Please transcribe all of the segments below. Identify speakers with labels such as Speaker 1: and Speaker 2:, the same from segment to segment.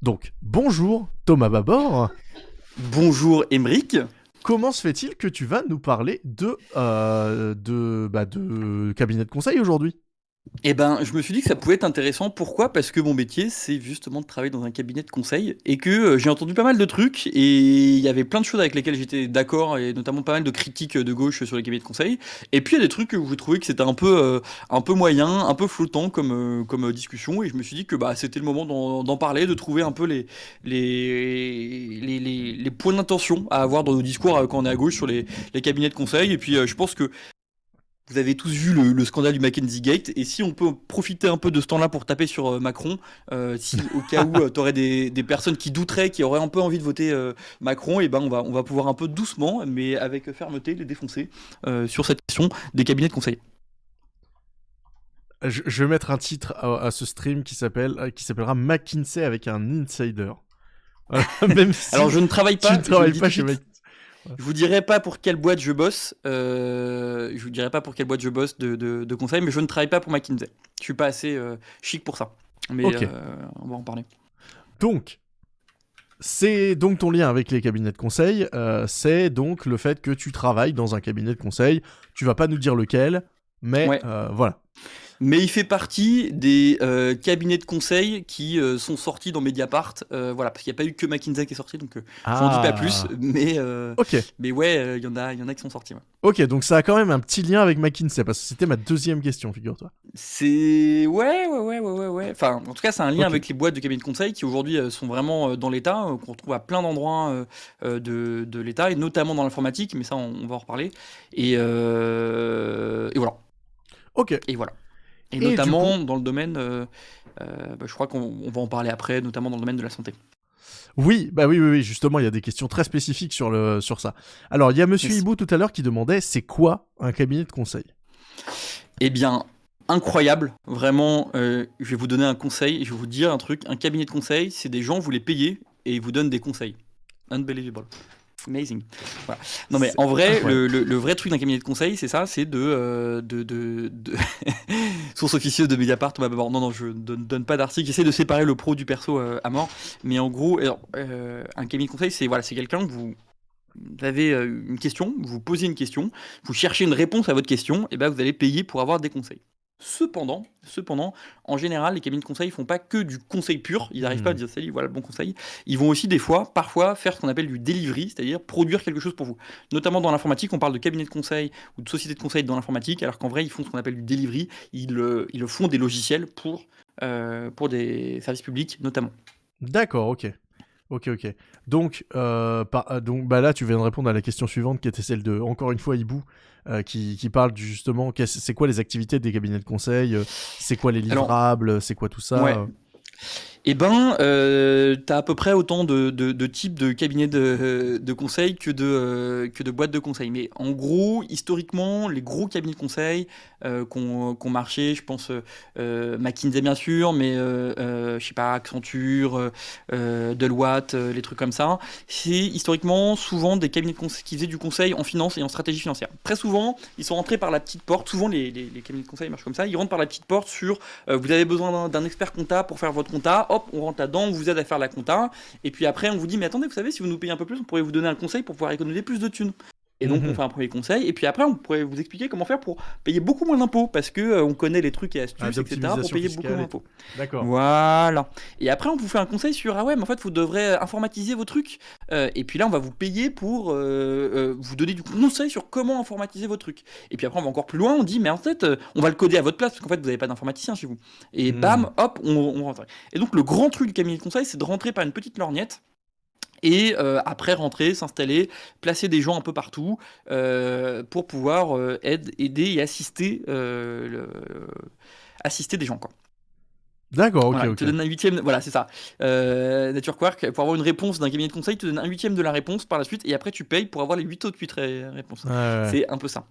Speaker 1: Donc, bonjour Thomas Babor.
Speaker 2: Bonjour Emeric.
Speaker 1: Comment se fait-il que tu vas nous parler de, euh, de, bah, de cabinet de conseil aujourd'hui?
Speaker 2: Eh ben, je me suis dit que ça pouvait être intéressant. Pourquoi? Parce que mon métier, c'est justement de travailler dans un cabinet de conseil et que euh, j'ai entendu pas mal de trucs et il y avait plein de choses avec lesquelles j'étais d'accord et notamment pas mal de critiques de gauche sur les cabinets de conseil. Et puis il y a des trucs où je trouvais que c'était un peu, euh, un peu moyen, un peu flottant comme, euh, discussion et je me suis dit que bah, c'était le moment d'en parler, de trouver un peu les, les, les, les, points d'intention à avoir dans nos discours quand on est à gauche sur les cabinets de conseil. Et puis je pense que vous avez tous vu le, scandale du Mackenzie Gate, et si on peut profiter un peu de ce temps-là pour taper sur euh, Macron, euh, si au cas où euh, tu aurais des, personnes qui douteraient, qui auraient un peu envie de voter Macron, et eh ben on va, on va pouvoir un peu doucement, mais avec fermeté, les défoncer sur cette question des cabinets de conseil.
Speaker 1: Je, vais mettre un titre à, ce stream qui s'appelle qui s'appellera McKinsey avec un insider.
Speaker 2: Même Alors je ne travaille pas.
Speaker 1: Tu ne travailles pas chez McKinsey.
Speaker 2: Je vous dirai pas pour quelle boîte je bosse. Euh, je vous dirai pas pour quelle boîte je bosse de, de, conseil, mais je ne travaille pas pour McKinsey. Je suis pas assez euh, chic pour ça. Mais euh, on va en parler.
Speaker 1: Donc, c'est donc ton lien avec les cabinets de conseil. C'est donc le fait que tu travailles dans un cabinet de conseil. Tu vas pas nous dire lequel, mais voilà
Speaker 2: mais il fait partie des euh, cabinets de conseil qui euh, sont sortis dans Mediapart. Euh, voilà, parce qu'il n'y a pas eu que McKinsey qui est sorti, donc ah. j'en dis pas plus. Mais, mais ouais, il y, en a, y en a qui sont sortis.
Speaker 1: Ok, donc ça a quand même un petit lien avec McKinsey, parce que c'était ma deuxième question, figure-toi.
Speaker 2: C'est. Ouais, ouais, ouais, ouais, ouais, Enfin, en tout cas, c'est un lien avec les boîtes de cabinets de conseil qui aujourd'hui sont vraiment dans l'État, qu'on retrouve à plein d'endroits de, de l'État, et notamment dans l'informatique, mais ça, on, va en reparler. Et, et voilà.
Speaker 1: Ok.
Speaker 2: Et voilà. Et, notamment dans le domaine, euh, euh, bah, je crois qu'on va en parler après, notamment dans le domaine de la santé.
Speaker 1: Oui, bah oui, oui, oui, justement, il y a des questions très spécifiques sur, le, sur ça. Alors, il y a Monsieur Hibou tout à l'heure qui demandait c'est quoi un cabinet de conseil?
Speaker 2: Eh bien, incroyable, vraiment, euh, je vais vous donner un conseil, je vais vous dire un truc. Un cabinet de conseil, c'est des gens, vous les payez et ils vous donnent des conseils. Unbelievable. Amazing. Non mais en vrai, le, vrai truc d'un cabinet de conseil, c'est ça, c'est de, euh, de, de, source officieuse de Mediapart. Bah, non non, je donne, donne pas d'article. J'essaie de séparer le pro du perso euh, à mort. Mais en gros, euh, un cabinet de conseil, c'est voilà, c'est quelqu'un que vous avez une question, vous posez une question, vous cherchez une réponse à votre question, et ben vous allez payer pour avoir des conseils. Cependant, cependant, en général, les cabinets de conseil font pas que du conseil pur. Ils n'arrivent pas à hmm. dire salut, voilà le bon conseil. Ils vont aussi des fois, parfois, faire ce qu'on appelle du delivery, c'est-à-dire produire quelque chose pour vous. Notamment dans l'informatique, on parle de cabinet de conseil ou de société de conseil dans l'informatique, alors qu'en vrai, ils font ce qu'on appelle du delivery. Ils, ils font des logiciels pour, euh, pour des services publics, notamment.
Speaker 1: D'accord, ok. Ok, ok. Donc, euh, euh, donc bah là, tu viens de répondre à la question suivante qui était celle de, encore une fois, Hibou, euh, qui, qui, parle justement, c'est quoi les activités des cabinets de conseil, c'est quoi les livrables, c'est quoi tout ça?
Speaker 2: Eh ben, euh, tu as à peu près autant de, types de cabinets de, conseil que de, euh, que de boîtes de conseil. Mais en gros, historiquement, les gros cabinets de conseil euh, qu'on ont marché, je pense euh, McKinsey bien sûr, mais je sais pas, Accenture, Deloitte, les trucs comme ça, c'est historiquement souvent des cabinets de qui faisaient du conseil en finance et en stratégie financière. Très souvent, ils sont rentrés par la petite porte, souvent les, cabinets de conseil marchent comme ça, ils rentrent par la petite porte sur vous avez besoin d'un expert comptable pour faire votre compta, on rentre là-dedans, on vous aide à faire la compta, et puis après on vous dit, mais attendez, vous savez, si vous nous payez un peu plus, on pourrait vous donner un conseil pour pouvoir économiser plus de thunes. Et donc, on mhm. fait un premier conseil. Et puis après, on pourrait vous expliquer comment faire pour payer beaucoup moins d'impôts. Parce que euh, on connaît les trucs et astuces, etc. pour payer beaucoup moins d'impôts.
Speaker 1: D'accord.
Speaker 2: Voilà. Et après, on vous fait un conseil sur Ah ouais, mais en fait, vous devrez informatiser vos trucs. Euh, et puis là, on va vous payer pour euh, vous donner du conseil sur comment informatiser vos trucs. Et puis après, on va encore plus loin. On dit Mais en fait, on va le coder à votre place. Parce qu'en fait, vous n'avez pas d'informaticien chez vous. Et hmm. bam, hop, on, on rentre. Et donc, le grand truc du cabinet de conseil, c'est de rentrer par une petite lorgnette et euh, après rentrer, s'installer, placer des gens un peu partout euh, pour pouvoir euh, aider et assister, assister des gens. Quoi.
Speaker 1: D'accord, ok,
Speaker 2: voilà, te donne un huitième, voilà, c'est ça. Nature Quark, pour avoir une réponse d'un cabinet de conseil, te donne un huitième de la réponse par la suite, et après tu payes pour avoir les huit autres huit réponses. C'est un peu ça.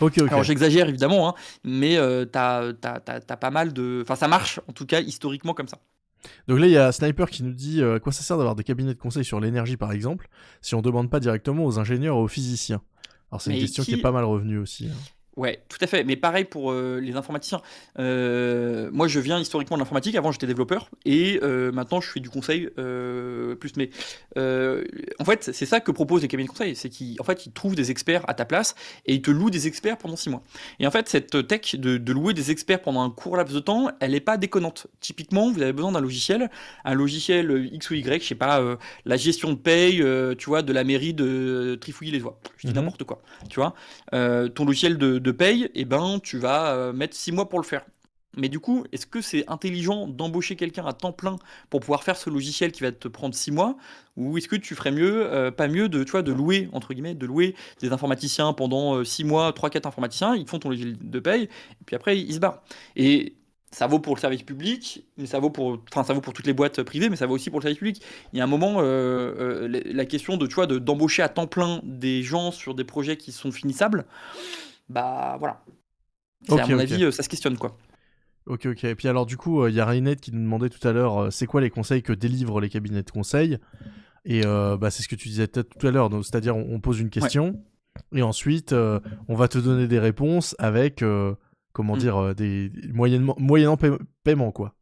Speaker 1: Ok, ok.
Speaker 2: Alors j'exagère évidemment, hein, mais t'as as, pas mal de. Enfin, ça marche en tout cas historiquement comme ça.
Speaker 1: Donc là, il y a Sniper qui nous dit euh, à quoi ça sert d'avoir des cabinets de conseil sur l'énergie, par exemple, si on ne demande pas directement aux ingénieurs ou aux physiciens? Alors c'est une question qui... est pas mal revenue aussi. Hein.
Speaker 2: Ouais, tout à fait. Mais pareil pour euh, les informaticiens. Euh, moi, je viens historiquement de l'informatique. Avant, j'étais développeur et euh, maintenant, je fais du conseil plus. Mais en fait, c'est ça que proposent les cabinets de conseil. C'est qu'ils en fait, ils trouvent des experts à ta place et ils te louent des experts pendant six mois. Et en fait, cette tech de, louer des experts pendant un court laps de temps, elle n'est pas déconnante. Typiquement, vous avez besoin d'un logiciel, un logiciel X ou Y, je sais pas, la gestion de paye, tu vois, de la mairie de Trifouilly-les-Oies. Je dis mhm. n'importe quoi. Tu vois, ton logiciel de de paye, et eh ben, tu vas euh, mettre six mois pour le faire. Mais du coup, est-ce que c'est intelligent d'embaucher quelqu'un à temps plein pour pouvoir faire ce logiciel qui va te prendre six mois? Ou est-ce que tu ferais mieux, euh, pas mieux, de, tu vois, de louer, entre guillemets, de louer des informaticiens pendant euh, six mois, trois, quatre informaticiens, ils font ton logiciel de paye, et puis après, ils se barrent. Et ça vaut pour le service public, mais ça vaut pour, enfin, ça vaut pour toutes les boîtes privées, mais ça vaut aussi pour le service public. Il y a un moment, la question de, tu d'embaucher à temps plein des gens sur des projets qui sont finissables, bah voilà. à mon avis, euh, ça se questionne quoi.
Speaker 1: Ok, ok. Et puis alors, du coup, il euh, y a Rainette qui nous demandait tout à l'heure euh, c'est quoi les conseils que délivrent les cabinets de conseil? Et bah, c'est ce que tu disais tout à l'heure, c'est-à-dire on, pose une question et ensuite on va te donner des réponses avec, comment mm. dire, des moyennement, moyennant paiement, quoi.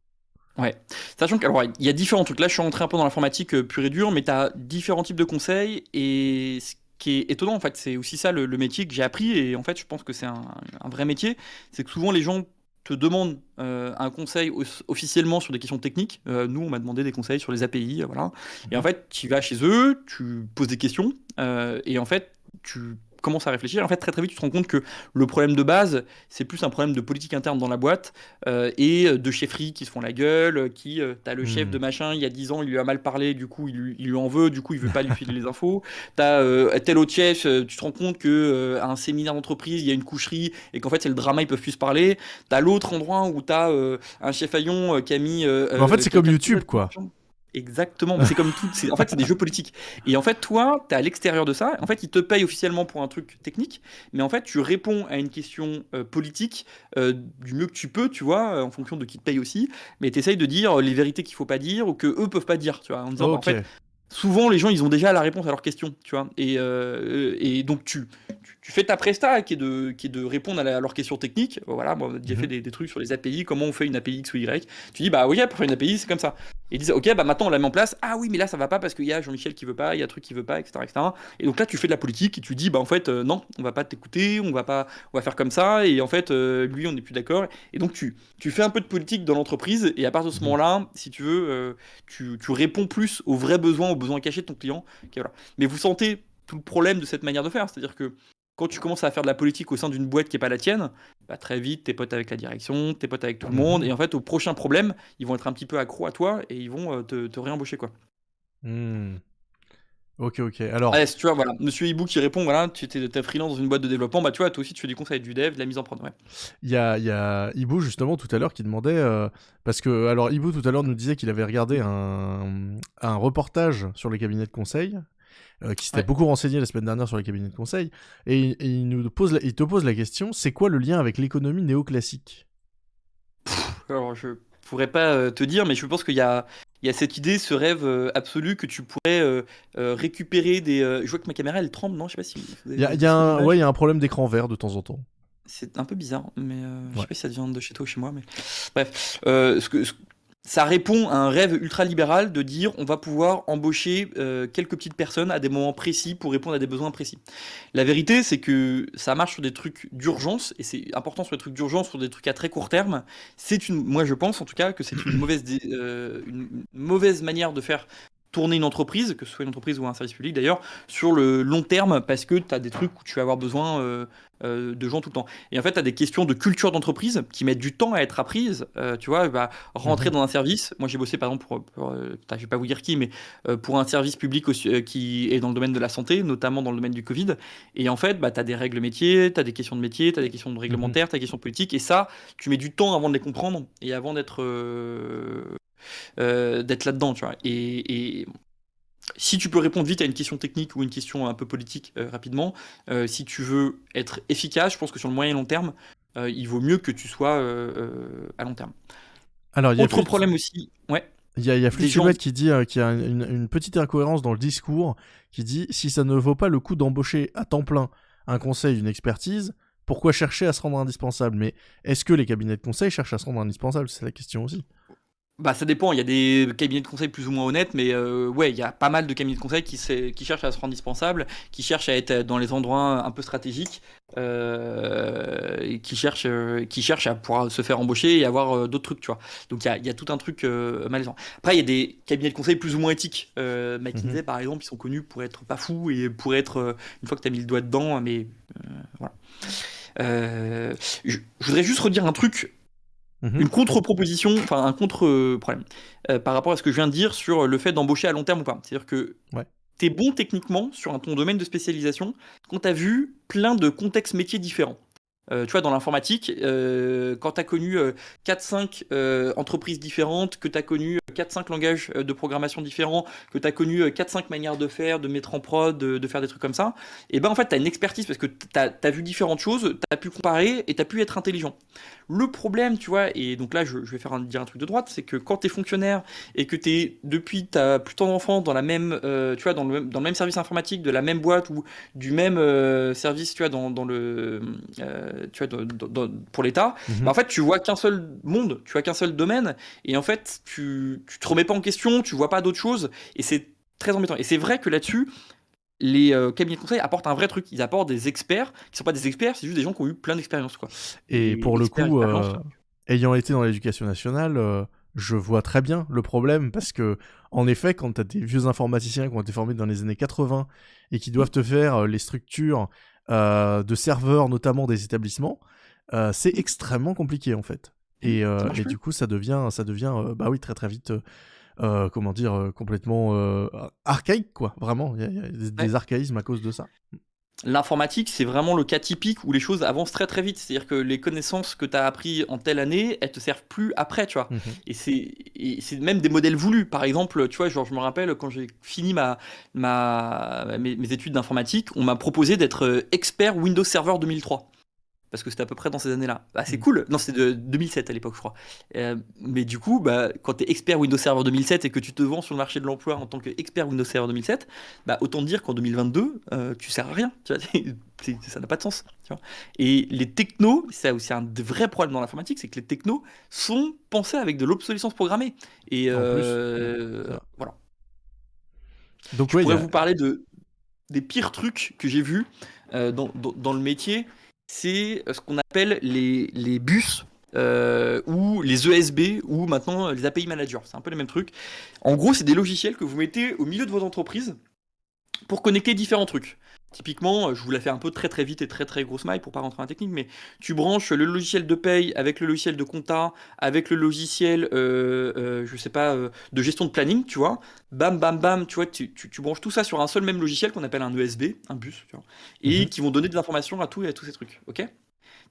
Speaker 2: Ouais. Sachant qu'il y a différents trucs. Là, je suis rentré un peu dans l'informatique pure et dure, mais tu as différents types de conseils et qui est étonnant en fait, c'est aussi ça le, métier que j'ai appris et en fait je pense que c'est un, vrai métier, c'est que souvent les gens te demandent euh, un conseil officiellement sur des questions techniques. Euh, nous, on m'a demandé des conseils sur les API, voilà. Et en fait, tu vas chez eux, tu poses des questions, euh, et en fait, tu commences à réfléchir. En fait, très très vite, tu te rends compte que le problème de base, c'est plus un problème de politique interne dans la boîte euh, et de chefferie qui se font la gueule, qui, euh, t'as le chef hmm. de machin, il y a 10 ans, il lui a mal parlé, du coup, il, lui en veut, du coup, il veut pas lui filer les infos. T'as euh, tel autre chef, tu te rends compte que à un séminaire d'entreprise, il y a une coucherie et qu'en fait, c'est le drama, ils peuvent plus se parler. T'as l'autre endroit où t'as un chef Aillon qui a mis.
Speaker 1: en fait, c'est comme YouTube, quoi.
Speaker 2: Exactement, c'est comme tout. En fait, c'est des jeux politiques. Et en fait, toi, tu es à l'extérieur de ça. En fait, ils te payent officiellement pour un truc technique, mais en fait, tu réponds à une question euh, politique euh, du mieux que tu peux, tu vois, euh, en fonction de qui te paye aussi. Mais tu essayes de dire les vérités qu'il faut pas dire ou que eux peuvent pas dire, tu vois, en disant, bah, en fait, souvent les gens ils ont déjà la réponse à leur question, tu vois. Et, et donc tu, tu fais ta presta qui est de, qui est de répondre à, leurs questions techniques. Voilà, moi, j'ai mhm. fait des, trucs sur les API, comment on fait une API X ou Y. Tu dis, bah oui, pour faire une API, c'est comme ça. Et ils disent, ok, bah maintenant on la met en place. Ah oui, mais là ça va pas parce qu'il y a Jean-Michel qui veut pas, il y a un truc qui veut pas, etc., etc. Et donc là, tu fais de la politique et tu dis, bah en fait, euh, non, on va pas t'écouter, on va pas, on va faire comme ça. Et en fait, euh, lui, on n'est plus d'accord. Et donc tu, tu fais un peu de politique dans l'entreprise. Et à partir de ce mhm. moment-là, si tu veux, euh, tu, tu, réponds plus aux vrais besoins, aux besoins cachés de ton client. voilà. Mais vous sentez tout le problème de cette manière de faire. C'est-à-dire que quand tu commences à faire de la politique au sein d'une boîte qui n'est pas la tienne, bah, très vite, t'es potes avec la direction, t'es potes avec tout le mhm. monde, et en fait, au prochain problème, ils vont être un petit peu accro à toi et ils vont euh, te, te, réembaucher, quoi.
Speaker 1: Hmm. Ok, ok. Alors.
Speaker 2: tu vois, voilà, Monsieur Hibou qui répond, voilà, tu étais freelance dans une boîte de développement, bah tu vois, toi aussi tu fais du conseil, du dev, de la mise en prod, ouais.
Speaker 1: Il y a, y a Hibou justement tout à l'heure qui demandait, euh, parce que, alors Hibou tout à l'heure nous disait qu'il avait regardé un, un reportage sur les cabinets de conseil, euh, qui s'était beaucoup renseigné la semaine dernière sur les cabinets de conseil, et, il, nous pose il te pose la question c'est quoi le lien avec l'économie néoclassique?
Speaker 2: Alors, je pourrais pas euh, te dire, mais je pense qu'il y a, il y a cette idée, ce rêve euh, absolu que tu pourrais récupérer des. je vois que ma caméra elle tremble, non Je sais pas si.
Speaker 1: Il y a, y a un, ouais, il y a un problème d'écran vert de temps en temps.
Speaker 2: C'est un peu bizarre, mais je sais pas si ça vient de chez toi ou chez moi, mais bref. ce que, ça répond à un rêve ultra-libéral de dire on va pouvoir embaucher euh, quelques petites personnes à des moments précis pour répondre à des besoins précis. La vérité, c'est que ça marche sur des trucs d'urgence, et c'est important sur des trucs d'urgence, sur des trucs à très court terme. C'est une, moi je pense en tout cas que c'est une mauvaise, euh, une mauvaise manière de faire tourner une entreprise, que ce soit une entreprise ou un service public d'ailleurs, sur le long terme parce que tu as des trucs où tu vas avoir besoin euh, euh, de gens tout le temps. Et en fait, tu as des questions de culture d'entreprise qui mettent du temps à être apprises. Euh, tu vois, bah, rentrer mhm. dans un service. Moi, j'ai bossé par exemple pour, pour je vais pas vous dire qui, mais pour un service public qui est dans le domaine de la santé, notamment dans le domaine du Covid. Et en fait, bah, tu as des règles métiers, tu as des questions de métier, tu as des questions de réglementaires, mhm. tu as des questions politiques. Et ça, tu mets du temps avant de les comprendre et avant d'être euh, d'être là-dedans, tu vois. Et, si tu peux répondre vite à une question technique ou une question un peu politique euh, rapidement, euh, si tu veux être efficace, je pense que sur le moyen et long terme, il vaut mieux que tu sois à long terme. Alors, y a Autre problème aussi, ouais.
Speaker 1: Il y a, y qui dit qu'il y a une, petite incohérence dans le discours qui dit si ça ne vaut pas le coup d'embaucher à temps plein un conseil, une expertise, pourquoi chercher à se rendre indispensable? Mais est-ce que les cabinets de conseil cherchent à se rendre indispensables C'est la question aussi.
Speaker 2: Bah ça dépend, il y a des cabinets de conseil plus ou moins honnêtes, mais euh, ouais, il y a pas mal de cabinets de conseil qui, qui cherchent à se rendre indispensables, qui cherchent à être dans les endroits un peu stratégiques, euh, qui, cherchent, euh, qui cherchent à pouvoir se faire embaucher et avoir d'autres trucs, tu vois. Donc il y a, y a, tout un truc malaisant. Après, il y a des cabinets de conseil plus ou moins éthiques. McKinsey, mhm. par exemple, ils sont connus pour être pas fous et pour être, une fois que tu as mis le doigt dedans, mais voilà. je voudrais juste redire un truc Mhm. Une contre-proposition, enfin un contre-problème, euh, par rapport à ce que je viens de dire sur le fait d'embaucher à long terme ou pas. C'est-à-dire que tu es bon techniquement sur ton domaine de spécialisation quand tu as vu plein de contextes métiers différents. Euh, tu vois, dans l'informatique, euh, quand tu as connu 4-5 entreprises différentes, que tu as connu 4-5 langages de programmation différents, que tu as connu 4-5 manières de faire, de mettre en prod, de, faire des trucs comme ça, et ben en fait, tu as une expertise parce que tu as, vu différentes choses, tu as pu comparer et tu as pu être intelligent. Le problème, tu vois, et donc là, je, vais faire dire un truc de droite, c'est que quand tu es fonctionnaire et que tu es depuis ta plus tendre enfant dans la même, euh, tu vois, dans le, dans le même service informatique de la même boîte ou du même euh, service, tu vois, dans, dans le, euh, tu vois, pour l'État, mhm. bah, en fait, tu vois qu'un seul monde, tu vois qu'un seul domaine, et en fait, tu, tu te remets pas en question, tu vois pas d'autres choses, et c'est très embêtant. Et c'est vrai que là-dessus, les euh, cabinets de conseil apportent un vrai truc. Ils apportent des experts qui sont pas des experts, c'est juste des gens qui ont eu plein d'expérience. Quoi.
Speaker 1: Et, pour le coup, euh, ayant été dans l'éducation nationale, euh, je vois très bien le problème parce que, en effet, quand tu as des vieux informaticiens qui ont été formés dans les années 80 et qui doivent te faire les structures de serveurs, notamment des établissements, c'est extrêmement compliqué en fait. Et, et du coup, ça devient, ça devient bah oui, très très vite euh, comment dire, euh, complètement euh, archaïque, quoi. Vraiment, il y a, des, archaïsmes à cause de ça.
Speaker 2: L'informatique, c'est vraiment le cas typique où les choses avancent très très vite. C'est-à-dire que les connaissances que tu as appris en telle année, elles te servent plus après, tu vois. Mmh et c'est même des modèles voulus. Par exemple, tu vois, genre, je me rappelle quand j'ai fini ma, ma, mes études d'informatique, on m'a proposé d'être expert Windows Server 2003 parce que c'était à peu près dans ces années-là. Ah, c'est mm. cool. Non, c'était de 2007 à l'époque, je crois. Euh, mais du coup, bah, quand tu es expert Windows Server 2007 et que tu te vends sur le marché de l'emploi en tant qu'expert Windows Server 2007, bah, autant dire qu'en 2022, euh, tu sers à rien. Tu vois ça n'a pas de sens. Tu vois et les technos, c'est aussi un vrai problème dans l'informatique, c'est que les technos sont pensés avec de l'obsolescence programmée. Et euh, voilà. Donc, je pourrais vous parler de, des pires trucs que j'ai vus dans, dans, le métier c'est euh, ce qu'on appelle les, bus euh, ou les ESB ou maintenant les API managers. C'est un peu les mêmes trucs. En gros, c'est des logiciels que vous mettez au milieu de vos entreprises pour connecter différents trucs. Typiquement, je vous la fais un peu très très vite et très très grosse maille pour pas rentrer en technique, mais tu branches le logiciel de paye avec le logiciel de compta, avec le logiciel, euh, euh je sais pas, euh, de gestion de planning, tu vois. Bam, bam, bam, tu vois, tu, tu, branches tout ça sur un seul même logiciel qu'on appelle un ESB, un bus, tu vois, et mhm. qui vont donner des informations à tout et à tous ces trucs, ok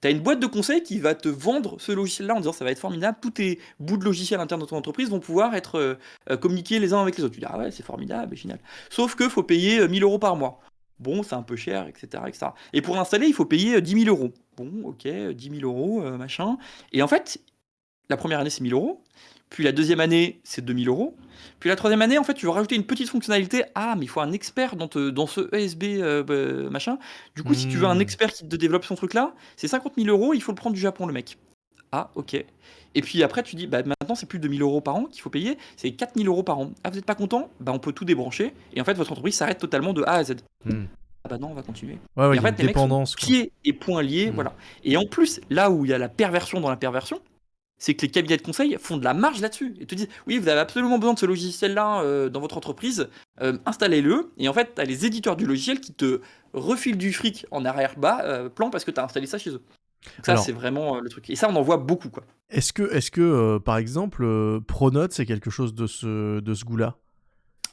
Speaker 2: tu as une boîte de conseil qui va te vendre ce logiciel-là en disant ça va être formidable, tous tes bouts de logiciel internes de ton entreprise vont pouvoir être euh, communiqués les uns avec les autres. Tu dis ah ouais, c'est formidable, génial. Sauf que faut payer 1000 euros par mois. Bon, c'est un peu cher, etc., etc. Et pour l'installer, il faut payer 10 euh, 000 euros. Bon, ok, 10 000 euros, euh, machin. Et en fait, la première année, c'est 1000 euros. Puis la deuxième année, c'est 2000 euros. Puis la troisième année, en fait, tu vas rajouter une petite fonctionnalité. Ah, mais il faut un expert dans, dans ce ESB euh, machin. Du coup, si tu veux un hmm. expert qui te développe son truc là, c'est 50 000 euros, il faut le prendre du Japon, le mec. Ah, ok. Et puis après, tu dis, bah, maintenant, c'est plus 2000 euros par an qu'il faut payer, c'est 4000 euros par an. Ah, vous n'êtes pas content? Bah, On peut tout débrancher. Et en fait, votre entreprise s'arrête totalement de A à Z. Hmm. Ah bah non, on va continuer.
Speaker 1: Ouais, ouais, et en fait, les dépendance,
Speaker 2: mecs pieds et poings liés, hmm. voilà. Et en plus, là où il y a la perversion dans la perversion, c'est que les cabinets de conseil font de la marge là-dessus et te disent oui vous avez absolument besoin de ce logiciel-là euh, dans votre entreprise, euh, installez-le et en fait tu as les éditeurs du logiciel qui te refilent du fric en arrière-bas euh, plan parce que tu as installé ça chez eux ça, c'est vraiment euh, le truc. Et ça, on en voit beaucoup, quoi.
Speaker 1: Est-ce que, est que euh, par exemple, euh, Pronote, c'est quelque chose de ce, de ce goût-là?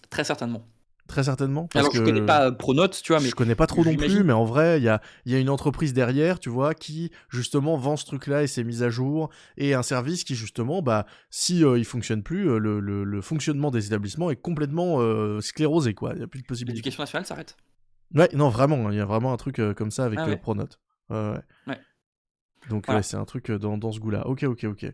Speaker 2: Très certainement.
Speaker 1: Très certainement.
Speaker 2: Parce Alors, je connais pas Pronote, tu vois, mais.
Speaker 1: Je connais pas trop non plus, mais en vrai, il y a, y a une entreprise derrière, tu vois, qui, justement, vend ce truc-là et ses mises à jour, et un service qui, justement, bah, si il fonctionne plus, le, le, fonctionnement des établissements est complètement sclérosé, quoi. Il n'y a plus de possibilité.
Speaker 2: L'éducation nationale s'arrête.
Speaker 1: Ouais, non, vraiment, il y a vraiment un truc comme ça avec ah Pronote. ouais. ouais. Donc c'est un truc dans, dans ce goût-là. Ok, ok, ok.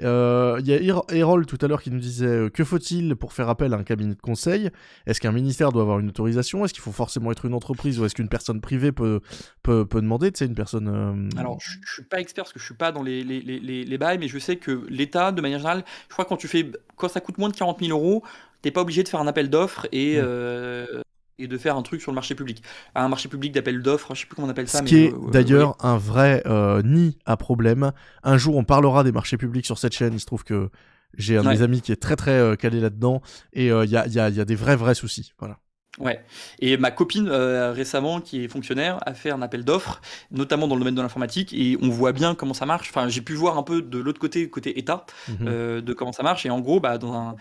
Speaker 1: Il y a Erol tout à l'heure qui nous disait que faut-il pour faire appel à un cabinet de conseil? Est-ce qu'un ministère doit avoir une autorisation? Est-ce qu'il faut forcément être une entreprise ou est-ce qu'une personne privée peut, peut, peut demander? Tu sais, une personne.
Speaker 2: Alors, je, je, suis pas expert parce que je suis pas dans les, les, les, les bails, mais je sais que l'État, de manière générale, je crois que quand tu fais, quand ça coûte moins de 40 000 euros, t'es pas obligé de faire un appel d'offres et, mmh et de faire un truc sur le marché public. Un marché public d'appel d'offres, je sais plus comment on appelle ça.
Speaker 1: Ce qui est euh, d'ailleurs un vrai euh, nid à problème. Un jour, on parlera des marchés publics sur cette chaîne. Il se trouve que j'ai un de mes amis qui est très très euh, calé là-dedans et il y a, y, a, y, a, des vrais vrais soucis. Voilà.
Speaker 2: Ouais. Et ma copine récemment, qui est fonctionnaire, a fait un appel d'offres, notamment dans le domaine de l'informatique, et on voit bien comment ça marche. Enfin, j'ai pu voir un peu de l'autre côté, côté État, mhm. de comment ça marche. Et en gros, bah, dans un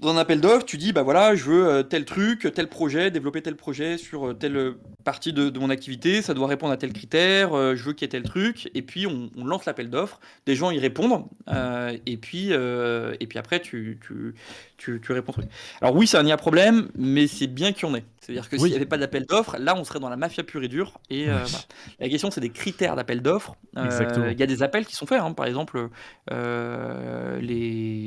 Speaker 2: dans un appel d'offres, tu dis bah voilà, je veux euh, tel truc, tel projet, développer tel projet sur euh, telle euh, partie de, mon activité, ça doit répondre à tel critère, je veux qu'il y ait tel truc, et puis on, lance l'appel d'offres, des gens y répondent, et puis et puis après tu, tu, tu, tu réponds. Truc. Alors oui, ça n'y a problème, mais c'est bien qu'il y en ait. C'est-à-dire que s'il n'y avait pas d'appel d'offres, là on serait dans la mafia pure et dure. Et la question c'est des critères d'appel d'offres. Il y a des appels qui sont faits, hein. par exemple les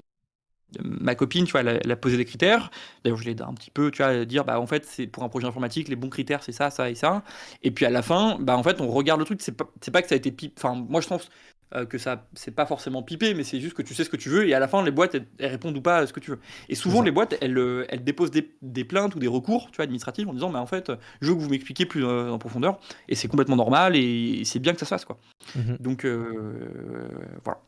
Speaker 2: ma copine, tu vois, elle a, posé des critères. D'ailleurs, je l'ai un petit peu, tu vois, dire, bah, en fait, c'est pour un projet informatique, les bons critères, c'est ça, ça et ça. Et puis à la fin, bah, en fait, on regarde le truc. C'est pas, pas que ça a été pipé. Enfin, moi, je pense euh, que ça, c'est pas forcément pipé, mais c'est juste que tu sais ce que tu veux. Et à la fin, les boîtes, elles, répondent ou pas à ce que tu veux. Et souvent, les boîtes, elles, euh, elles déposent des, plaintes ou des recours, tu vois, administratifs, en disant, mais en fait, je veux que vous m'expliquiez plus euh, en profondeur. Et c'est complètement normal et c'est bien que ça se fasse, quoi. Mmh Donc, voilà.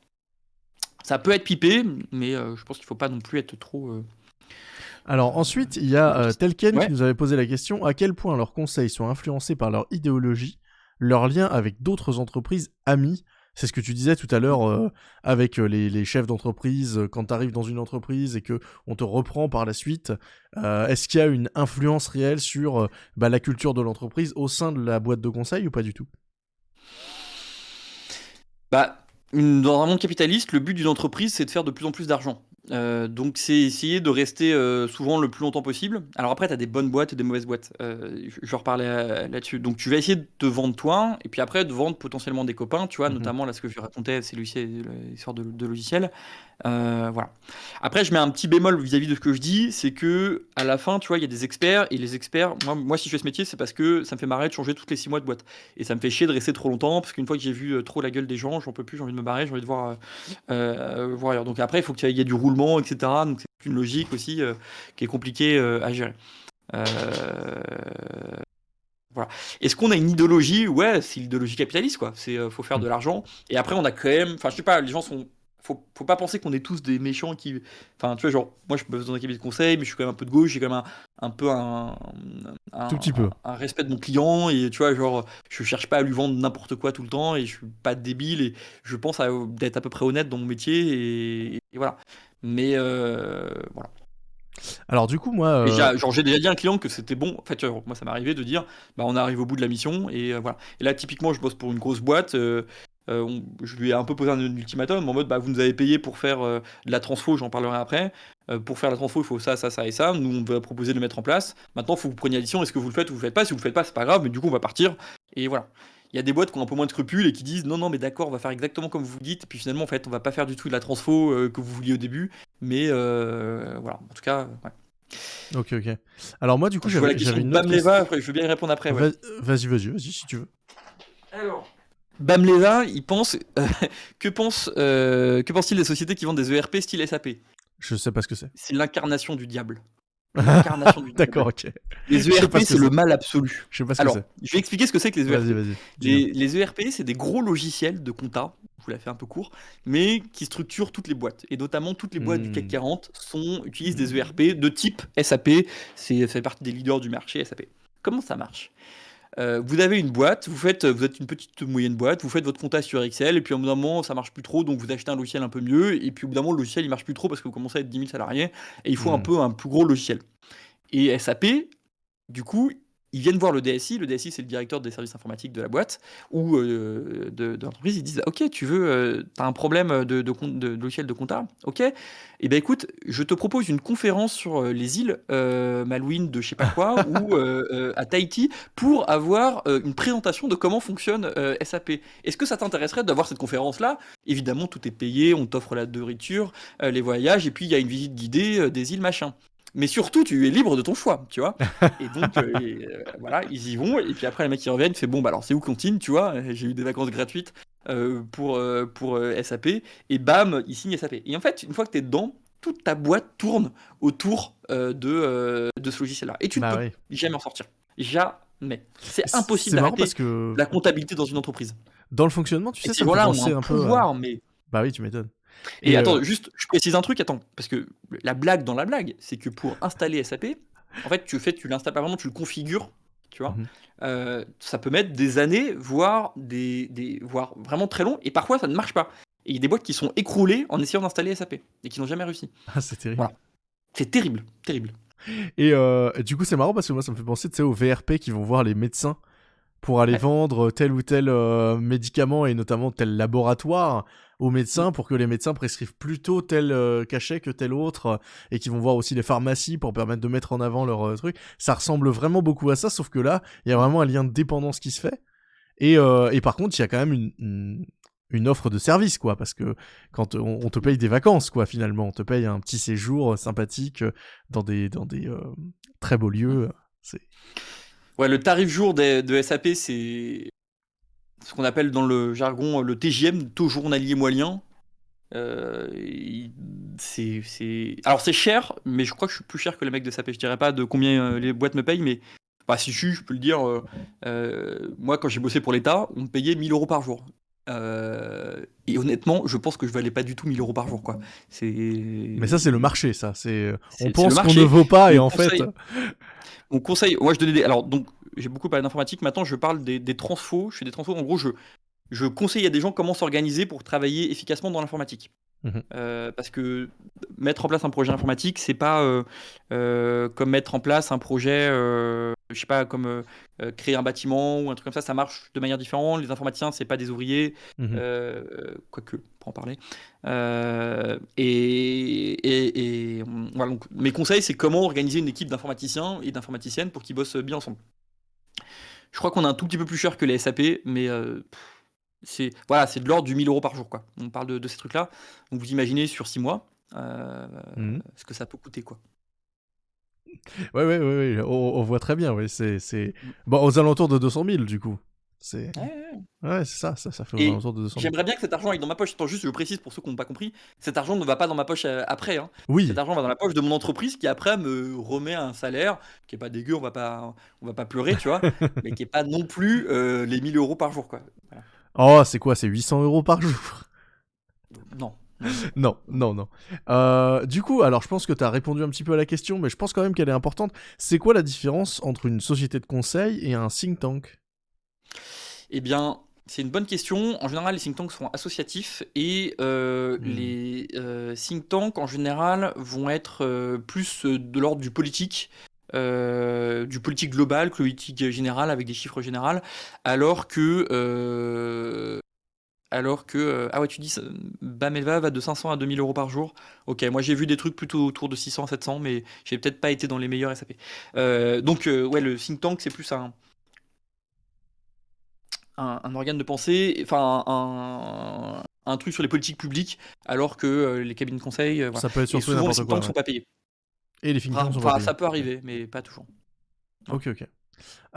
Speaker 2: Ça peut être pipé, mais euh, je pense qu'il ne faut pas non plus être trop. Euh,
Speaker 1: Alors ensuite, il y a euh, Telken qui nous avait posé la question à quel point leurs conseils sont influencés par leur idéologie, leur lien avec d'autres entreprises amies? C'est ce que tu disais tout à l'heure avec les, chefs d'entreprise, quand tu arrives dans une entreprise et que on te reprend par la suite. Est-ce qu'il y a une influence réelle sur bah, la culture de l'entreprise au sein de la boîte de conseil ou pas du tout?
Speaker 2: Bah, dans un monde capitaliste, le but d'une entreprise, c'est de faire de plus en plus d'argent. Euh, donc c'est essayer de rester euh, souvent le plus longtemps possible. Alors après, tu as des bonnes boîtes et des mauvaises boîtes. Euh, je, reparlais là-dessus. Donc tu vas essayer de te vendre toi, et puis après de vendre potentiellement des copains, tu vois, mmh notamment là ce que je racontais, c'est l'histoire de, de logiciels. Euh, voilà. Après, je mets un petit bémol vis-à-vis de ce que je dis, c'est que à la fin, tu vois, il y a des experts et les experts. Moi, moi, si je fais ce métier, c'est parce que ça me fait marrer de changer toutes les six mois de boîte et ça me fait chier de rester trop longtemps parce qu'une fois que j'ai vu euh, trop la gueule des gens, j'en peux plus, j'ai envie de me barrer, j'ai envie de voir, euh, voir ailleurs. Donc après, il faut qu'il y ait du roulement, etc. Donc c'est une logique aussi qui est compliquée à gérer. Voilà. Est-ce qu'on a une idéologie? Ouais, c'est l'idéologie capitaliste, quoi. C'est faut faire de l'argent. Et après, on a quand même. Enfin, je sais pas, les gens sont faut, faut pas penser qu'on est tous des méchants qui. Enfin, tu vois, genre, moi je peux dans un cabinet de conseil, mais je suis quand même un peu de gauche, j'ai quand même un, un peu un,
Speaker 1: un, Tout petit peu.
Speaker 2: Un, respect de mon client, et tu vois, genre, je cherche pas à lui vendre n'importe quoi tout le temps, et je suis pas débile, et je pense d'être à peu près honnête dans mon métier, et, voilà. Mais euh, voilà.
Speaker 1: Alors du coup moi,
Speaker 2: euh... genre j'ai déjà dit à un client que c'était bon. En fait, moi ça m'est arrivé de dire, bah on arrive au bout de la mission et euh, voilà. Et là typiquement je bosse pour une grosse boîte. Euh, euh, je lui ai un peu posé un ultimatum en mode bah, vous nous avez payé pour faire euh, de la transfo, j'en parlerai après. Euh, pour faire la transfo, il faut ça, ça, ça et ça. Nous, on va proposer de le mettre en place. Maintenant, il faut que vous preniez l'addition. Est-ce que vous le faites ou vous le faites pas? Si vous le faites pas, c'est pas grave, mais du coup, on va partir. Et voilà. Il y a des boîtes qui ont un peu moins de scrupules et qui disent non, non, mais d'accord, on va faire exactement comme vous dites. Puis finalement, en fait, on va pas faire du tout de la transfo que vous vouliez au début. Mais voilà, en tout cas, ouais.
Speaker 1: Ok, ok. Alors moi, du coup, j'avais une autre
Speaker 2: je veux bien y répondre après.
Speaker 1: Vas-y, vas-y, vas-y, si tu veux.
Speaker 2: Alors, Bamleva, il pense. Euh, que pense euh, que pense-t-il des sociétés qui vendent des ERP style SAP
Speaker 1: Je sais pas ce que c'est.
Speaker 2: C'est l'incarnation du diable.
Speaker 1: D'accord, ok.
Speaker 2: Les ERP, c'est le mal absolu.
Speaker 1: Je sais pas ce
Speaker 2: Alors,
Speaker 1: que c'est.
Speaker 2: je vais expliquer ce que c'est que les ERP.
Speaker 1: Vas-y, vas-y.
Speaker 2: Les, les, ERP, c'est des gros logiciels de compta, je vous l'ai fait un peu court, mais qui structurent toutes les boîtes. Et notamment, toutes les boîtes du CAC 40 sont, utilisent des ERP de type SAP. C'est fait partie des leaders du marché SAP. Comment ça marche? Euh, vous avez une boîte, vous, faites, vous êtes une petite moyenne boîte, vous faites votre compta sur Excel, et puis au bout d'un moment, ça marche plus trop, donc vous achetez un logiciel un peu mieux, et puis au bout d'un moment, le logiciel il marche plus trop parce que vous commencez à être 10 000 salariés, et il faut un hmm. peu un plus gros logiciel. Et SAP, du coup, ils viennent voir le DSI, le DSI c'est le directeur des services informatiques de la boîte ou euh, de, de l'entreprise, ils disent ok tu veux, euh, tu as un problème de, de, de, logiciel de compta, ok, et eh ben écoute, je te propose une conférence sur euh, les îles Malouine de je sais pas quoi ou à Tahiti pour avoir une présentation de comment fonctionne SAP. Est-ce que ça t'intéresserait d'avoir cette conférence là Évidemment tout est payé, on t'offre la nourriture, les voyages et puis il y a une visite guidée des îles machin mais surtout tu es libre de ton choix, tu vois. Et donc euh, euh, voilà, ils y vont et puis après les mecs qui reviennent, fait bon bah alors c'est où continue, tu vois? J'ai eu des vacances gratuites euh, pour pour SAP et bam, ils signent SAP. Et en fait, une fois que tu es dedans, toute ta boîte tourne autour de de ce logiciel-là et tu ne bah peux jamais en sortir. Jamais. C'est impossible d'arrêter que... la comptabilité dans une entreprise.
Speaker 1: Dans le fonctionnement, tu sais, ça
Speaker 2: voilà,
Speaker 1: un,
Speaker 2: un pouvoir, mais
Speaker 1: bah oui, tu m'étonnes.
Speaker 2: Et, attends, euh, juste, je précise un truc, attends, parce que la blague dans la blague, c'est que pour installer SAP, en fait, tu fais, tu l'installes pas vraiment, tu le configures, tu vois. Mhm. Euh, ça peut mettre des années, voire des, des, voire vraiment très long, et parfois ça ne marche pas. Et il y a des boîtes qui sont écroulées en essayant d'installer SAP et qui n'ont jamais réussi.
Speaker 1: Ah, c'est terrible.
Speaker 2: C'est terrible, terrible.
Speaker 1: Et euh, du coup, c'est marrant parce que moi, ça me fait penser, tu sais, aux VRP qui vont voir les médecins pour aller vendre tel ou tel médicament et notamment tel laboratoire aux médecins pour que les médecins prescrivent plutôt tel euh, cachet que tel autre euh, et qui vont voir aussi les pharmacies pour permettre de mettre en avant leur euh, truc. Ça ressemble vraiment beaucoup à ça, sauf que là, il y a vraiment un lien de dépendance qui se fait. Et, et par contre, il y a quand même une, une, offre de service, quoi, parce que quand on, te paye des vacances, quoi, finalement, on te paye un petit séjour sympathique dans des, dans des très beaux lieux. C'est...
Speaker 2: Ouais, le tarif jour de SAP, c'est ce qu'on appelle dans le jargon le TJM, taux journalier moyen. Euh, c'est, Alors c'est cher, mais je crois que je suis plus cher que les mecs de SAP. Je dirais pas de combien euh, les boîtes me payent, mais bah, si je suis, je peux le dire. Euh, moi, quand j'ai bossé pour l'État, on me payait 1000 euros par jour. et honnêtement, je pense que je valais pas du tout 1000 euros par jour, quoi. C'est.
Speaker 1: Mais ça, c'est le marché, ça. C'est. On pense qu'on ne vaut pas, et en fait.
Speaker 2: Mon conseil, moi, je donnais des. Alors, donc, j'ai beaucoup parlé d'informatique. Maintenant, je parle des, des transfos. Je fais des transfos. En gros, je, je conseille à des gens comment s'organiser pour travailler efficacement dans l'informatique. Mhm. Euh, parce que mettre en place un projet informatique, c'est pas euh, euh, comme mettre en place un projet, je sais pas, comme créer un bâtiment ou un truc comme ça. Ça marche de manière différente. Les informaticiens, c'est pas des ouvriers, mhm. quoique, pour en parler. et, et, voilà, donc, mes conseils, c'est comment organiser une équipe d'informaticiens et d'informaticiennes pour qu'ils bossent bien ensemble. Je crois qu'on est un tout petit peu plus cher que les SAP, mais euh, c'est voilà, c'est de l'ordre du 1000 euros par jour. Quoi. On parle de, ces trucs-là. Donc vous imaginez sur 6 mois euh, mmh. ce que ça peut coûter. quoi.
Speaker 1: Ouais, ouais, ouais, On, voit très bien. Ouais. C'est, mmh. Bon, aux alentours de 200 000 du coup. C'est ouais, c'est ça, ça, ça fait de 200
Speaker 2: J'aimerais bien que cet argent aille dans ma poche. Attends, juste, je précise pour ceux qui n'ont pas compris, cet argent ne va pas dans ma poche euh, après. Hein.
Speaker 1: Oui.
Speaker 2: Cet argent va dans la poche de mon entreprise qui après me remet un salaire qui est pas dégueu, on va pas, on va pas pleurer, tu vois, mais qui est pas non plus euh, les 1000 euros par jour, quoi.
Speaker 1: Oh, c'est quoi? C'est 800 euros par jour?
Speaker 2: Non.
Speaker 1: non, non, non. Euh, du coup, alors je pense que tu as répondu un petit peu à la question, mais je pense quand même qu'elle est importante. C'est quoi la différence entre une société de conseil et un think tank?
Speaker 2: Eh bien, c'est une bonne question. En général, les think tanks sont associatifs et euh, hmm. les euh, think tanks, en général, vont être euh, plus de l'ordre du politique. du politique global, politique général avec des chiffres généraux, alors que alors que ah ouais tu dis Bamelva va de 500 à 2000 euros par jour. Ok, moi j'ai vu des trucs plutôt autour de 600 à 700, mais j'ai peut-être pas été dans les meilleurs SAP. donc ouais le think tank c'est plus un un, organe de pensée, enfin un, un, truc sur les politiques publiques, alors que euh, les cabines de conseil, euh,
Speaker 1: ça peut être surtout
Speaker 2: souvent les quoi, sont pas payés.
Speaker 1: Et les financements sont pas payés.
Speaker 2: Ça peut arriver, mais pas toujours.
Speaker 1: Ok, ok.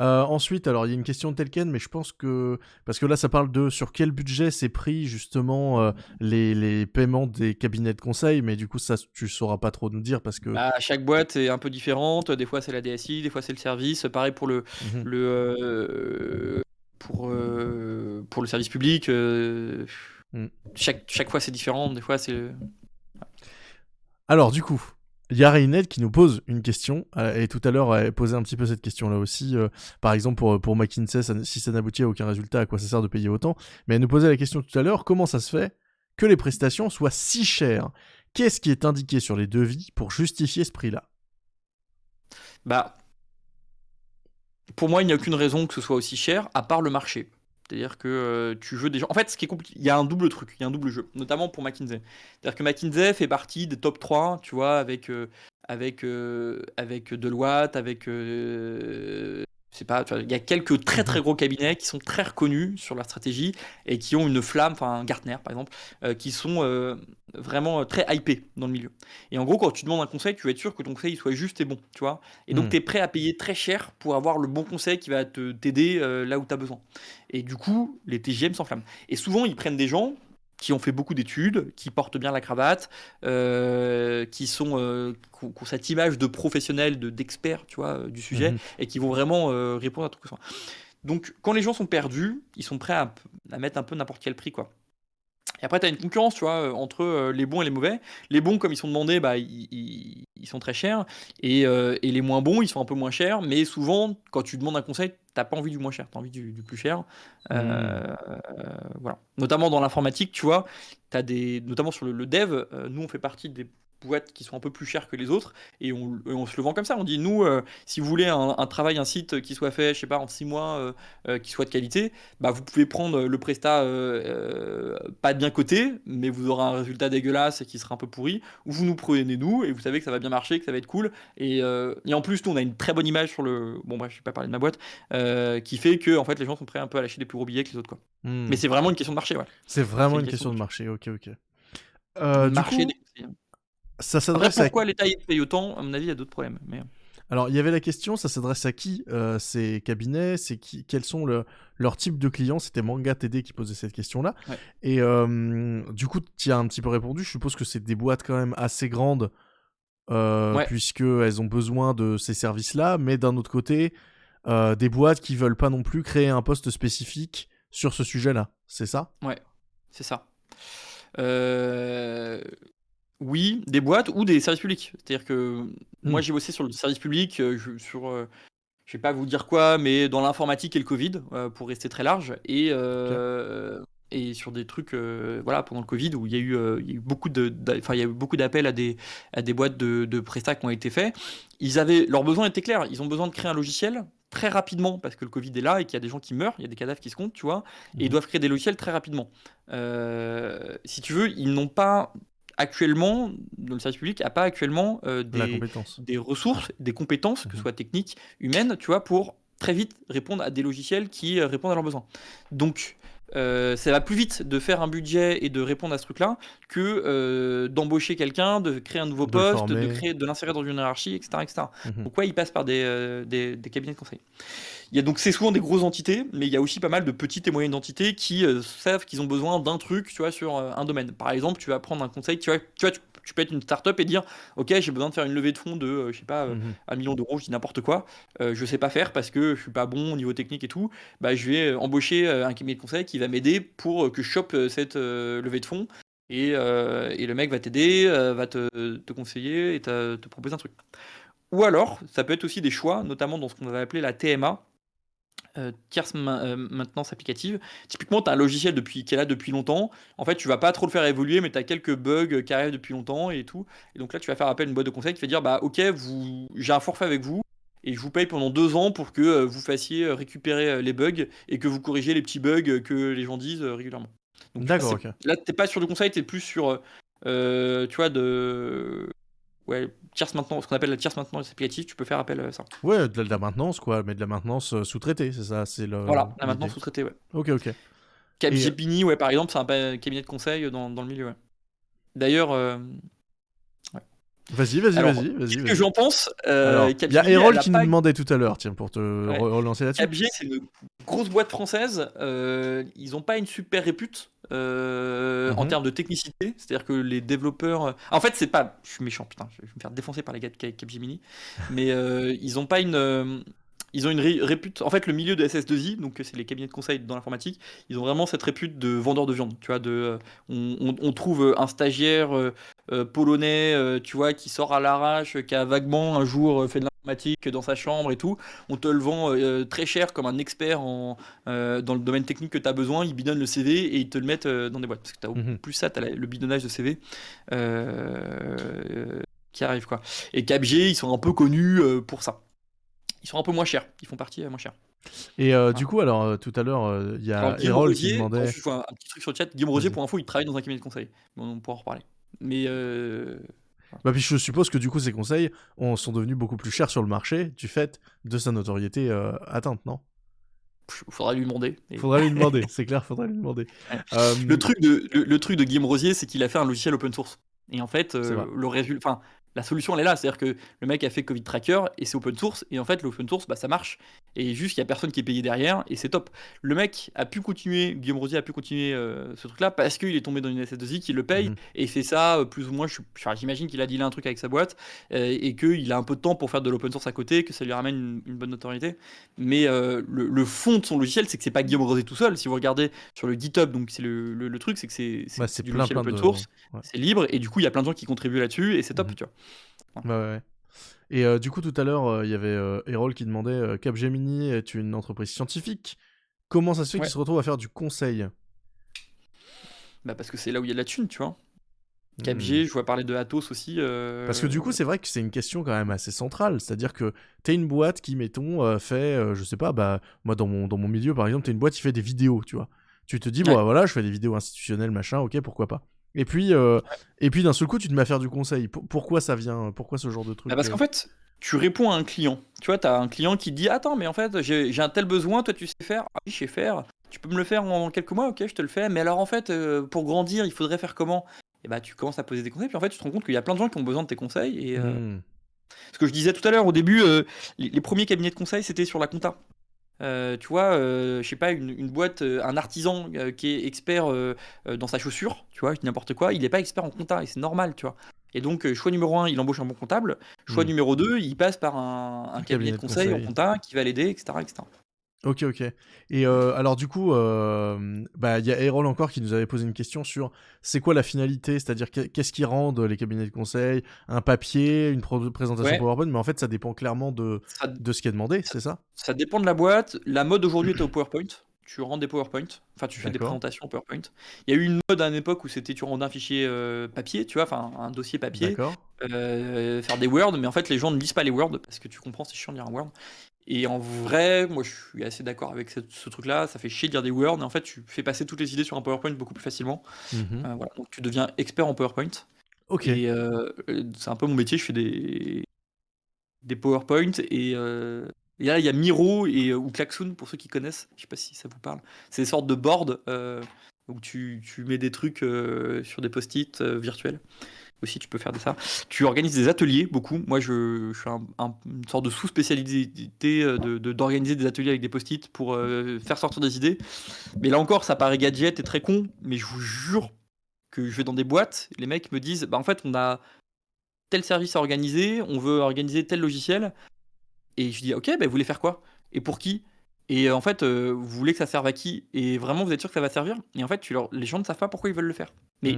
Speaker 1: Euh, ensuite, alors il y a une question de Telken, mais je pense que parce que là ça parle de sur quel budget c'est pris justement les, les, paiements des cabinets de conseil, mais du coup ça tu sauras pas trop nous dire parce que
Speaker 2: bah, chaque boîte est un peu différente. Des fois c'est la DSI, des fois c'est le service. Pareil pour le mmh le pour, euh, pour le service public. Euh, mm. chaque, chaque fois, c'est différent. Des fois, c'est.
Speaker 1: Alors, du coup, il y a qui nous pose une question, euh, et tout à l'heure elle posé un petit peu cette question-là aussi. par exemple, pour, pour McKinsey, si ça n'aboutit à aucun résultat, à quoi ça sert de payer autant Mais elle nous posait la question tout à l'heure comment ça se fait que les prestations soient si chères? Qu'est-ce qui est indiqué sur les devis pour justifier ce prix-là?
Speaker 2: Bah, pour moi, il n'y a aucune raison que ce soit aussi cher, à part le marché. C'est-à-dire que euh, tu veux des gens. En fait, ce qui est compliqué, il y a un double truc, il y a un double jeu, notamment pour McKinsey. C'est-à-dire que McKinsey fait partie des top 3, tu vois, avec, euh, avec, euh, avec Deloitte, avec c'est pas, il y a quelques très très gros cabinets qui sont très reconnus sur leur stratégie et qui ont une flamme, enfin Gartner par exemple, euh, qui sont euh, vraiment euh, très hypés dans le milieu. Et en gros, quand tu demandes un conseil, tu vas être sûr que ton conseil soit juste et bon, tu vois. Et donc, hmm. tu es prêt à payer très cher pour avoir le bon conseil qui va te t'aider là où tu as besoin. Et du coup, les TGM s'enflamment. Et souvent, ils prennent des gens qui ont fait beaucoup d'études, qui portent bien la cravate, euh, qui sont euh, ont, cette image de professionnels, de d'experts, tu vois, euh, du sujet, mhm. et qui vont vraiment répondre à tout ça. Donc, quand les gens sont perdus, ils sont prêts à, à mettre un peu n'importe quel prix, quoi. Et après, tu as une concurrence, tu vois, euh, entre euh, les bons et les mauvais. Les bons, comme ils sont demandés, bah, ils, sont très chers. Et, euh, et, les moins bons, ils sont un peu moins chers. Mais souvent, quand tu demandes un conseil, t'as pas envie du moins cher, tu as envie du, plus cher. Mmh. voilà. Notamment dans l'informatique, tu vois, as des, notamment sur le, le dev, nous, on fait partie des boîtes qui sont un peu plus chères que les autres et on, se le vend comme ça. On dit nous, euh, si vous voulez un, travail, un site qui soit fait, je sais pas, en six mois, euh, euh, qui soit de qualité, bah vous pouvez prendre le prestat pas bien coté, mais vous aurez un résultat dégueulasse et qui sera un peu pourri. Ou vous nous prenez nous et vous savez que ça va bien marcher, que ça va être cool. Et, et en plus, nous, on a une très bonne image sur le. Bon, bref, je vais pas parler de ma boîte, qui fait que en fait les gens sont prêts un peu à lâcher des plus gros billets que les autres quoi. Hmm. Mais c'est vraiment une question de marché, ouais.
Speaker 1: C'est vraiment une, question, de marché. Ok, ok. marché.
Speaker 2: Ça s'adresse à... Pourquoi l'État paye autant À mon avis, il y a d'autres problèmes. Mais... Euh.
Speaker 1: Alors, il y avait la question, ça s'adresse à qui euh, ces cabinets c'est qui, Quels sont le, leurs types de clients? C'était Manga TD qui posait cette question-là. Et euh, du coup, tu as un petit peu répondu. Je suppose que c'est des boîtes quand même assez grandes, euh, puisqu'elles ont besoin de ces services-là. Mais d'un autre côté, des boîtes qui veulent pas non plus créer un poste spécifique sur ce sujet-là. C'est ça?
Speaker 2: Ouais, c'est ça. Euh, oui, des boîtes ou des services publics. C'est-à-dire que moi, hmm. j'ai bossé sur le service public, euh, je, sur, euh, je vais pas vous dire quoi, mais dans l'informatique et le Covid, euh, pour rester très large, et, et sur des trucs, voilà, pendant le Covid, où il y a eu, il y a eu beaucoup de, enfin, il y a eu beaucoup d'appels à des, à des boîtes de, de prestats qui ont été faits. Ils avaient, leurs besoins étaient clairs. Ils ont besoin de créer un logiciel très rapidement parce que le Covid est là et qu'il y a des gens qui meurent, il y a des cadavres qui se comptent, tu vois, et ils hmm. doivent créer des logiciels très rapidement. si tu veux, ils n'ont pas actuellement, le service public n'a pas actuellement euh, des, des, ressources, des compétences, que ce mhm. soit techniques, humaines, tu vois, pour très vite répondre à des logiciels qui euh, répondent à leurs besoins. Donc, euh, ça va plus vite de faire un budget et de répondre à ce truc-là que d'embaucher quelqu'un, de créer un nouveau poste, de, créer, de l'insérer dans une hiérarchie, etc. etc. Mhm. Pourquoi il passe par des, des, des cabinets de conseil il y a donc c'est souvent des grosses entités, mais il y a aussi pas mal de petites et moyennes entités qui euh, savent qu'ils ont besoin d'un truc, tu vois, sur euh, un domaine. Par exemple, tu vas prendre un conseil, tu vois, tu, vois, tu, peux être une startup et dire, ok, j'ai besoin de faire une levée de fonds de, euh, je sais pas, mhm. un million d'euros, je dis n'importe quoi, je sais pas faire parce que je suis pas bon au niveau technique et tout. Bah, je vais embaucher un cabinet de conseil qui va m'aider pour que je chope cette levée de fonds. Et, et, le mec va t'aider, va te, te, conseiller et te, te proposer un truc. Ou alors, ça peut être aussi des choix, notamment dans ce qu'on va appeler la TMA, euh, tierce euh, maintenance applicative. Typiquement, tu as un logiciel depuis, qui est là depuis longtemps. En fait, tu vas pas trop le faire évoluer, mais tu as quelques bugs qui arrivent depuis longtemps et tout. Et donc là, tu vas faire appel à une boîte de conseil qui va dire bah, Ok, vous... j'ai un forfait avec vous et je vous paye pendant deux ans pour que euh, vous fassiez récupérer les bugs et que vous corrigiez les petits bugs que les gens disent régulièrement.
Speaker 1: D'accord, ok.
Speaker 2: Là, t'es pas sur le conseil, tu es plus sur. tu vois, de ouais, tierce maintenance, ce qu'on appelle la tierce maintenance applicative, tu peux faire appel à ça.
Speaker 1: Ouais, de la, maintenance, quoi, mais de la maintenance euh, sous-traitée, c'est ça c'est le,
Speaker 2: Voilà, la maintenance sous-traitée, ouais.
Speaker 1: Ok, ok.
Speaker 2: Capgemini, ouais, par exemple, c'est un cabinet de conseil dans, dans le milieu, ouais. D'ailleurs, euh,
Speaker 1: Vas-y, vas-y, vas-y. Vas
Speaker 2: ce que j'en pense
Speaker 1: euh, Il y a Erol qui nous demandait tout à l'heure, tiens, pour te relancer là-dessus.
Speaker 2: Capgemini, c'est une grosse boîte française. Euh, ils n'ont pas une super répute euh, en mhm. termes de technicité. C'est-à-dire que les développeurs. En fait, c'est pas. Je suis méchant, putain, je vais me faire défoncer par les gars de Capgemini. Mais ils n'ont pas une ils ont une répute. En fait, le milieu de SS2I, donc c'est les cabinets de conseil dans l'informatique, ils ont vraiment cette répute de vendeur de viande. Tu vois, de, on, trouve un stagiaire euh, euh, polonais, euh, tu vois, qui sort à l'arrache, qui a vaguement un jour fait de l'informatique dans sa chambre et tout. On te le vend très cher comme un expert en, dans le domaine technique que tu as besoin. Ils bidonnent le CV et ils te le mettent dans des boîtes. Parce que tu as mhm. plus ça, tu as le bidonnage de CV qui arrive quoi. Et CapG, ils sont un peu connus pour ça. Ils sont un peu moins chers. Ils font partie euh, moins chers.
Speaker 1: Et euh, du coup, alors euh, tout à l'heure, euh, il y a Erol qui demandait.
Speaker 2: je vois un, un petit truc sur le chat. Guillaume Rosier, pour info, il travaille dans un cabinet de conseil. Bon, on pourra en reparler. Mais euh,
Speaker 1: Bah, puis je suppose que du coup, ces conseils ont- sont devenus beaucoup plus chers sur le marché du fait de sa notoriété atteinte, non?
Speaker 2: Faudra lui demander. Et-
Speaker 1: Faudrait lui demander, c'est clair, faudrait lui demander.
Speaker 2: Le truc de, le, le truc de Guillaume Rosier, c'est qu'il a fait un logiciel open source. Et en fait, euh, le résultat, enfin, la solution elle est là, c'est-à-dire que le mec a fait Covid Tracker et c'est open source. Et en fait, l'open source, bah, ça marche. Et juste, il y a personne qui est payé derrière et c'est top. Le mec a pu continuer, Guillaume Rosier a pu continuer euh, ce truc-là parce qu'il est tombé dans une SS2I qui le paye
Speaker 1: Mhm.
Speaker 2: et fait ça euh, plus ou moins. J'imagine qu'il a dealé un truc avec sa boîte euh, et qu'il a un peu de temps pour faire de l'open source à côté, que ça lui ramène une, une bonne notoriété. Mais le, le fond de son logiciel, c'est que c'est pas Guillaume Rosier tout seul. Si vous regardez sur le GitHub, donc c'est le, le- le truc, c'est que c'est c'est- c'est
Speaker 1: c'est
Speaker 2: du
Speaker 1: plein,
Speaker 2: logiciel
Speaker 1: plein
Speaker 2: open
Speaker 1: de-
Speaker 2: source,
Speaker 1: ouais.
Speaker 2: c'est libre, et du coup, il y a plein de gens qui contribuent là-dessus, et c'est top,
Speaker 1: Mhm.
Speaker 2: tu vois.
Speaker 1: Ouais, ouais, ouais. Et euh, du coup, tout à l'heure, euh, il y avait euh, Erol qui demandait Capgemini est une entreprise scientifique. Comment ça se fait
Speaker 2: Ouais.
Speaker 1: qu'il se retrouve à faire du conseil?
Speaker 2: Bah, parce que c'est là où il y a de la thune, tu vois.
Speaker 1: Hmm.
Speaker 2: CapG, je vois parler de Atos aussi.
Speaker 1: Parce que du coup, c'est vrai que c'est une question quand même assez centrale. C'est-à-dire que t'es une boîte qui, mettons, fait, je sais pas, bah, moi dans mon, dans mon milieu par exemple, t'es une boîte qui fait des vidéos, tu vois. Tu te dis, bon, bah, voilà, je fais des vidéos institutionnelles, machin, ok, pourquoi pas. Et puis, euh, et puis d'un seul coup, tu te mets à faire du conseil. Pour- pourquoi ça vient Pourquoi ce genre de truc
Speaker 2: Bah, parce
Speaker 1: euh
Speaker 2: qu'en fait, tu réponds à un client. Tu vois, tu as un client qui te dit Attends, mais en fait, j'ai un tel besoin, toi tu sais faire Ah oui, je sais faire. Tu peux me le faire en quelques mois Ok, je te le fais. Mais alors, en fait, euh, pour grandir, il faudrait faire comment? Et bah, tu commences à poser des conseils. Puis en fait, tu te rends compte qu'il y a plein de gens qui ont besoin de tes conseils. Et euh,
Speaker 1: Hmm.
Speaker 2: ce que je disais tout à l'heure, au début, euh, les, les premiers cabinets de conseil, c'était sur la compta. Euh, tu vois, euh, je sais pas, une, une boîte, euh, un artisan qui est expert dans sa chaussure, tu vois, n'importe quoi, il n'est pas expert en compta et c'est normal, tu vois. Et donc, choix numéro un, il embauche un bon comptable. Choix
Speaker 1: Mm.
Speaker 2: numéro 2, il passe par un, un cabinet, de conseil, en compta qui va l'aider, etc., etc.
Speaker 1: Ok, ok. Et euh, alors du coup, euh, bah il y a Erol encore qui nous avait posé une question sur c'est quoi la finalité, c'est-à-dire qu'est- qu'est-ce qui rendent les cabinets de conseil, un papier, une présentation
Speaker 2: Ouais.
Speaker 1: PowerPoint, mais en fait ça dépend clairement de,
Speaker 2: Ça,
Speaker 1: de ce qui est demandé, c'est ça?
Speaker 2: ça dépend de la boîte. La mode aujourd'hui est au PowerPoint. Tu rends des PowerPoint, enfin tu fais des présentations PowerPoint. Il y a eu une mode à une époque où c'était tu rendais un fichier euh, papier, tu vois, enfin un dossier papier. Euh, faire des Word, mais en fait les gens ne lisent pas les Word parce que tu comprends, c'est chiant de lire un Word. Et en vrai, moi je suis assez d'accord avec ce, ce truc-là, ça fait chier de lire des Word, et en fait tu fais passer toutes les idées sur un PowerPoint beaucoup plus facilement.
Speaker 1: Mhm.
Speaker 2: Euh, voilà. Donc tu deviens expert en PowerPoint.
Speaker 1: Ok.
Speaker 2: Et euh, c'est un peu mon métier, je fais des, des PowerPoint. Et, euh, et là il y a Miro et, ou Klaxoon pour ceux qui connaissent, je sais pas si ça vous parle. C'est des sortes de boards où tu, tu mets des trucs sur des post-it virtuels aussi tu peux faire de ça. Tu organises des ateliers beaucoup. Moi, je, je suis un- un- une sorte de sous-spécialité euh, de- de- d'organiser des ateliers avec des post-it pour euh, faire sortir des idées. Mais là encore, ça paraît gadget et très con, mais je vous jure que je vais dans des boîtes, les mecs me disent, bah en fait, on a tel service à organiser, on veut organiser tel logiciel, et je dis, ok, bah, vous voulez faire quoi? Et pour qui? Et en fait, euh, vous voulez que ça serve à qui? Et vraiment, vous êtes sûr que ça va servir? Et en fait, tu leur... les gens ne savent pas pourquoi ils veulent le faire. Mais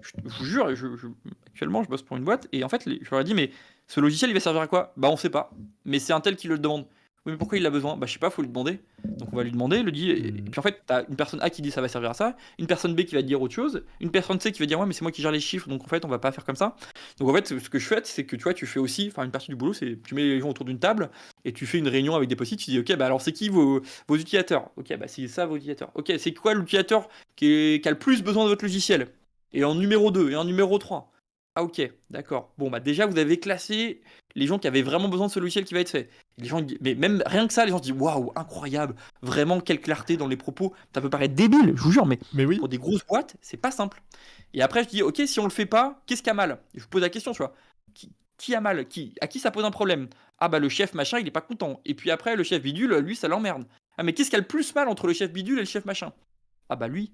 Speaker 2: je, je vous jure, je- je- actuellement, je bosse pour une boîte et en fait, je leur ai dit, mais ce logiciel, il va servir à quoi? Bah, on sait pas. Mais c'est un tel qui le demande. Oui, mais pourquoi il a besoin? Bah, je sais pas, faut lui demander. Donc, on va lui demander, le dit. Et, et
Speaker 1: Mhm.
Speaker 2: puis, en fait, t'as une personne A qui dit ça va servir à ça, une personne B qui va dire autre chose, une personne C qui va dire ouais, mais c'est moi qui gère les chiffres, donc en fait, on va pas faire comme ça. Donc, en fait, ce que je fais, c'est que tu vois, tu fais aussi, enfin, une partie du boulot, c'est tu mets les gens autour d'une table et tu fais une réunion avec des post-it, tu dis, ok, bah, alors c'est qui vos, vos utilisateurs? Ok, bah, c'est ça vos utilisateurs. Ok, c'est quoi l'utilisateur qui, est- qui a le plus besoin de votre logiciel? Et en numéro 2 et en numéro 3. Ah ok, d'accord. Bon bah déjà vous avez classé les gens qui avaient vraiment besoin de ce logiciel qui va être fait. Et les gens, mais même rien que ça, les gens se disent waouh, incroyable, vraiment quelle clarté dans les propos. Ça peut paraître débile, je vous jure, mais
Speaker 1: Mais oui.
Speaker 2: pour des grosses boîtes, c'est pas simple. Et après je dis ok, si on le fait pas, qu'est-ce qui a mal? Et je vous pose la question, tu vois. Qui, qui a mal? Qui, À qui ça pose un problème? Ah bah le chef machin, il est pas content. Et puis après le chef bidule, lui ça l'emmerde. Ah mais qu'est-ce qui a le plus mal entre le chef bidule et le chef machin? Ah bah lui.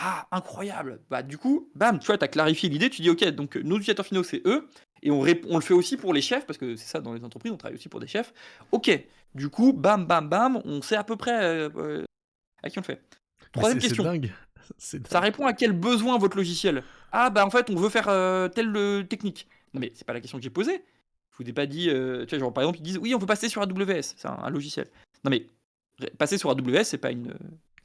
Speaker 2: Ah, incroyable. Bah, du coup, bam, tu vois, tu as clarifié l'idée. Tu dis, OK, donc euh, nos utilisateurs finaux, c'est eux. Et on, le fait aussi pour les chefs, parce que c'est ça dans les entreprises, on travaille aussi pour des chefs. OK, du coup, bam, bam, bam, on sait à peu près euh, euh, à qui on le fait. Troisième question.
Speaker 1: Dingue. Dingue.
Speaker 2: Ça répond à quel besoin votre logiciel? Ah, bah en fait, on veut faire euh, telle technique. Non, mais c'est pas la question que j'ai posée. Je vous ai pas dit, tu vois, genre par exemple, ils disent, oui, on veut passer sur AWS, c'est un, un logiciel. Non, mais passer sur AWS, c'est pas une.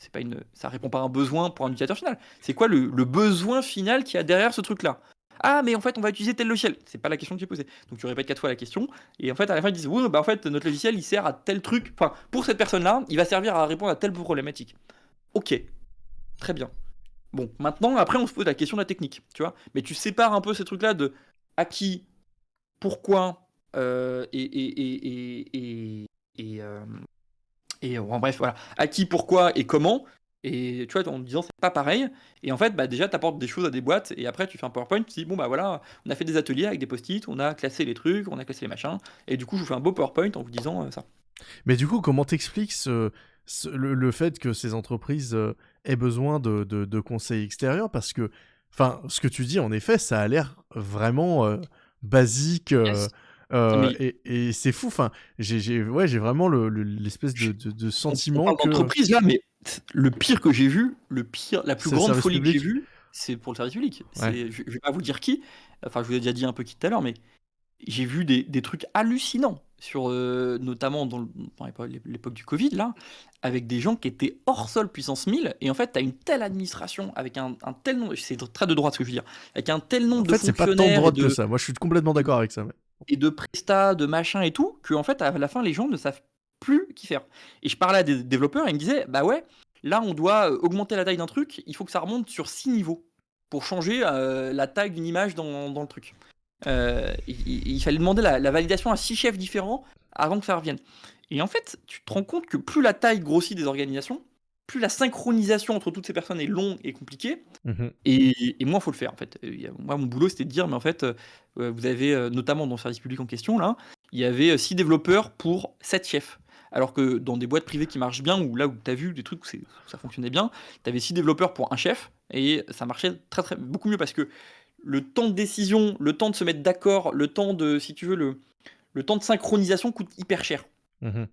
Speaker 2: C'est pas une, ça répond pas à un besoin pour un utilisateur final. C'est quoi le, besoin final qu'il y a derrière ce truc-là? Ah, mais en fait, on va utiliser tel logiciel. C'est pas la question que j'ai posée. Donc tu répètes quatre fois la question. Et en fait, à la fin, ils disent Oui, bah en fait, notre logiciel, il sert à tel truc. Enfin, pour cette personne-là, il va servir à répondre à telle problématique. Ok. Très bien. Bon, maintenant, après, on se pose la question de la technique. Tu vois Mais tu sépares un peu ces trucs-là de à qui, pourquoi, euh, et, et, et, et, et, euh, et, en bref, voilà. À qui, pourquoi et comment. Et tu vois, en disant c'est pas pareil. Et en fait, bah, déjà, tu apportes des choses à des boîtes. Et après, tu fais un PowerPoint. Tu dis, bon, bah voilà, on a fait des ateliers avec des post-it, on a classé les trucs, on a classé les machins. Et du coup, je vous fais un beau PowerPoint en vous disant euh, ça.
Speaker 1: Mais du coup, comment t'expliques ce, le, fait que ces entreprises euh, aient besoin de, de, conseils extérieurs? Parce que, enfin, ce que tu dis, en effet, ça a l'air vraiment euh, basique. Et, et c'est fou. Enfin, j'ai ouais, j'ai vraiment l'espèce de, de, sentiment
Speaker 2: que. Entreprise là, mais le pire que j'ai vu, le pire, la plus grande folie que j'ai vue, c'est pour le service public. Je, je vais pas vous dire qui. Enfin, je vous ai déjà dit un peu qui tout à l'heure, mais j'ai vu des, des, trucs hallucinants sur, euh, notamment dans l'époque du Covid là, avec des gens qui étaient hors sol puissance 1000 et en fait tu as une telle administration avec un, tel nombre, c'est très de droite ce que je veux dire, avec un tel nombre
Speaker 1: en
Speaker 2: fait,
Speaker 1: c'est pas tant de droite que ça. Moi je suis complètement d'accord avec ça.
Speaker 2: Et de prestats, de machin et tout, que en fait à la fin les gens ne savent plus qui faire. Et je parlais à des développeurs et ils me disaient, bah ouais, là on doit euh, augmenter la taille d'un truc, il faut que ça remonte sur 6 niveaux pour changer euh, la taille d'une image dans, dans, le truc. Euh, il, fallait demander la, validation à 6 chefs différents avant que ça revienne. Et en fait, tu te rends compte que plus la taille grossit des organisations, plus la synchronisation entre toutes ces personnes est longue et compliquée. Mmh et, et, moins, il faut le faire, en fait. Moi, mon boulot, c'était de dire, mais en fait, vous avez, notamment dans le service public en question, là, il y avait 6 développeurs pour 7 chefs. Alors que dans des boîtes privées qui marchent bien, ou là où tu as vu des trucs où, ça fonctionnait bien, tu avais six développeurs pour un chef, et ça marchait très, très, beaucoup mieux parce que le temps de décision, le temps de se mettre d'accord, le temps de, si tu veux, le, le temps de synchronisation coûte hyper cher. Mmh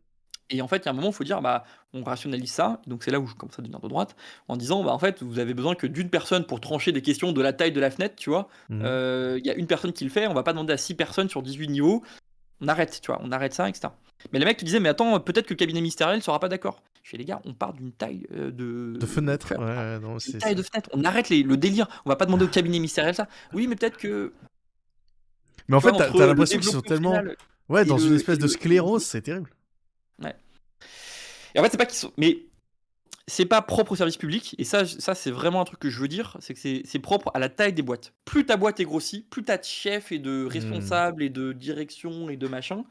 Speaker 2: et en fait, il y a un moment, il faut dire, bah, on rationalise ça. Donc c'est là où je commence à devenir de droite, en disant, bah, en fait, vous avez besoin que d'une personne pour trancher des questions de la taille de la fenêtre, tu vois. Mmh euh, Il y a une personne qui le fait, on va pas demander à six personnes sur 18 niveaux on arrête, tu vois, on arrête ça, etc. Mais le mec te disait, mais attends, peut-être que le cabinet ministériel ne sera pas d'accord. Je fais, les gars, on part d'une taille euh, de.
Speaker 1: De fenêtre, ouais, non,
Speaker 2: taille de fenêtre, on arrête le délire. On va pas demander au cabinet ministériel ça. Oui, mais peut-être que.
Speaker 1: Mais en fait, t'as l'impression qu'ils sont tellement. Ouais, dans une espèce de sclérose, c'est terrible.
Speaker 2: Et en fait, c'est pas qu'ils sont. Mais c'est pas propre au service public, et ça, ça c'est vraiment un truc que je veux dire, c'est que c'est propre à la taille des boîtes. Plus ta boîte est grossie, plus t'as de chefs et de hmm. responsables et de direction et de machin,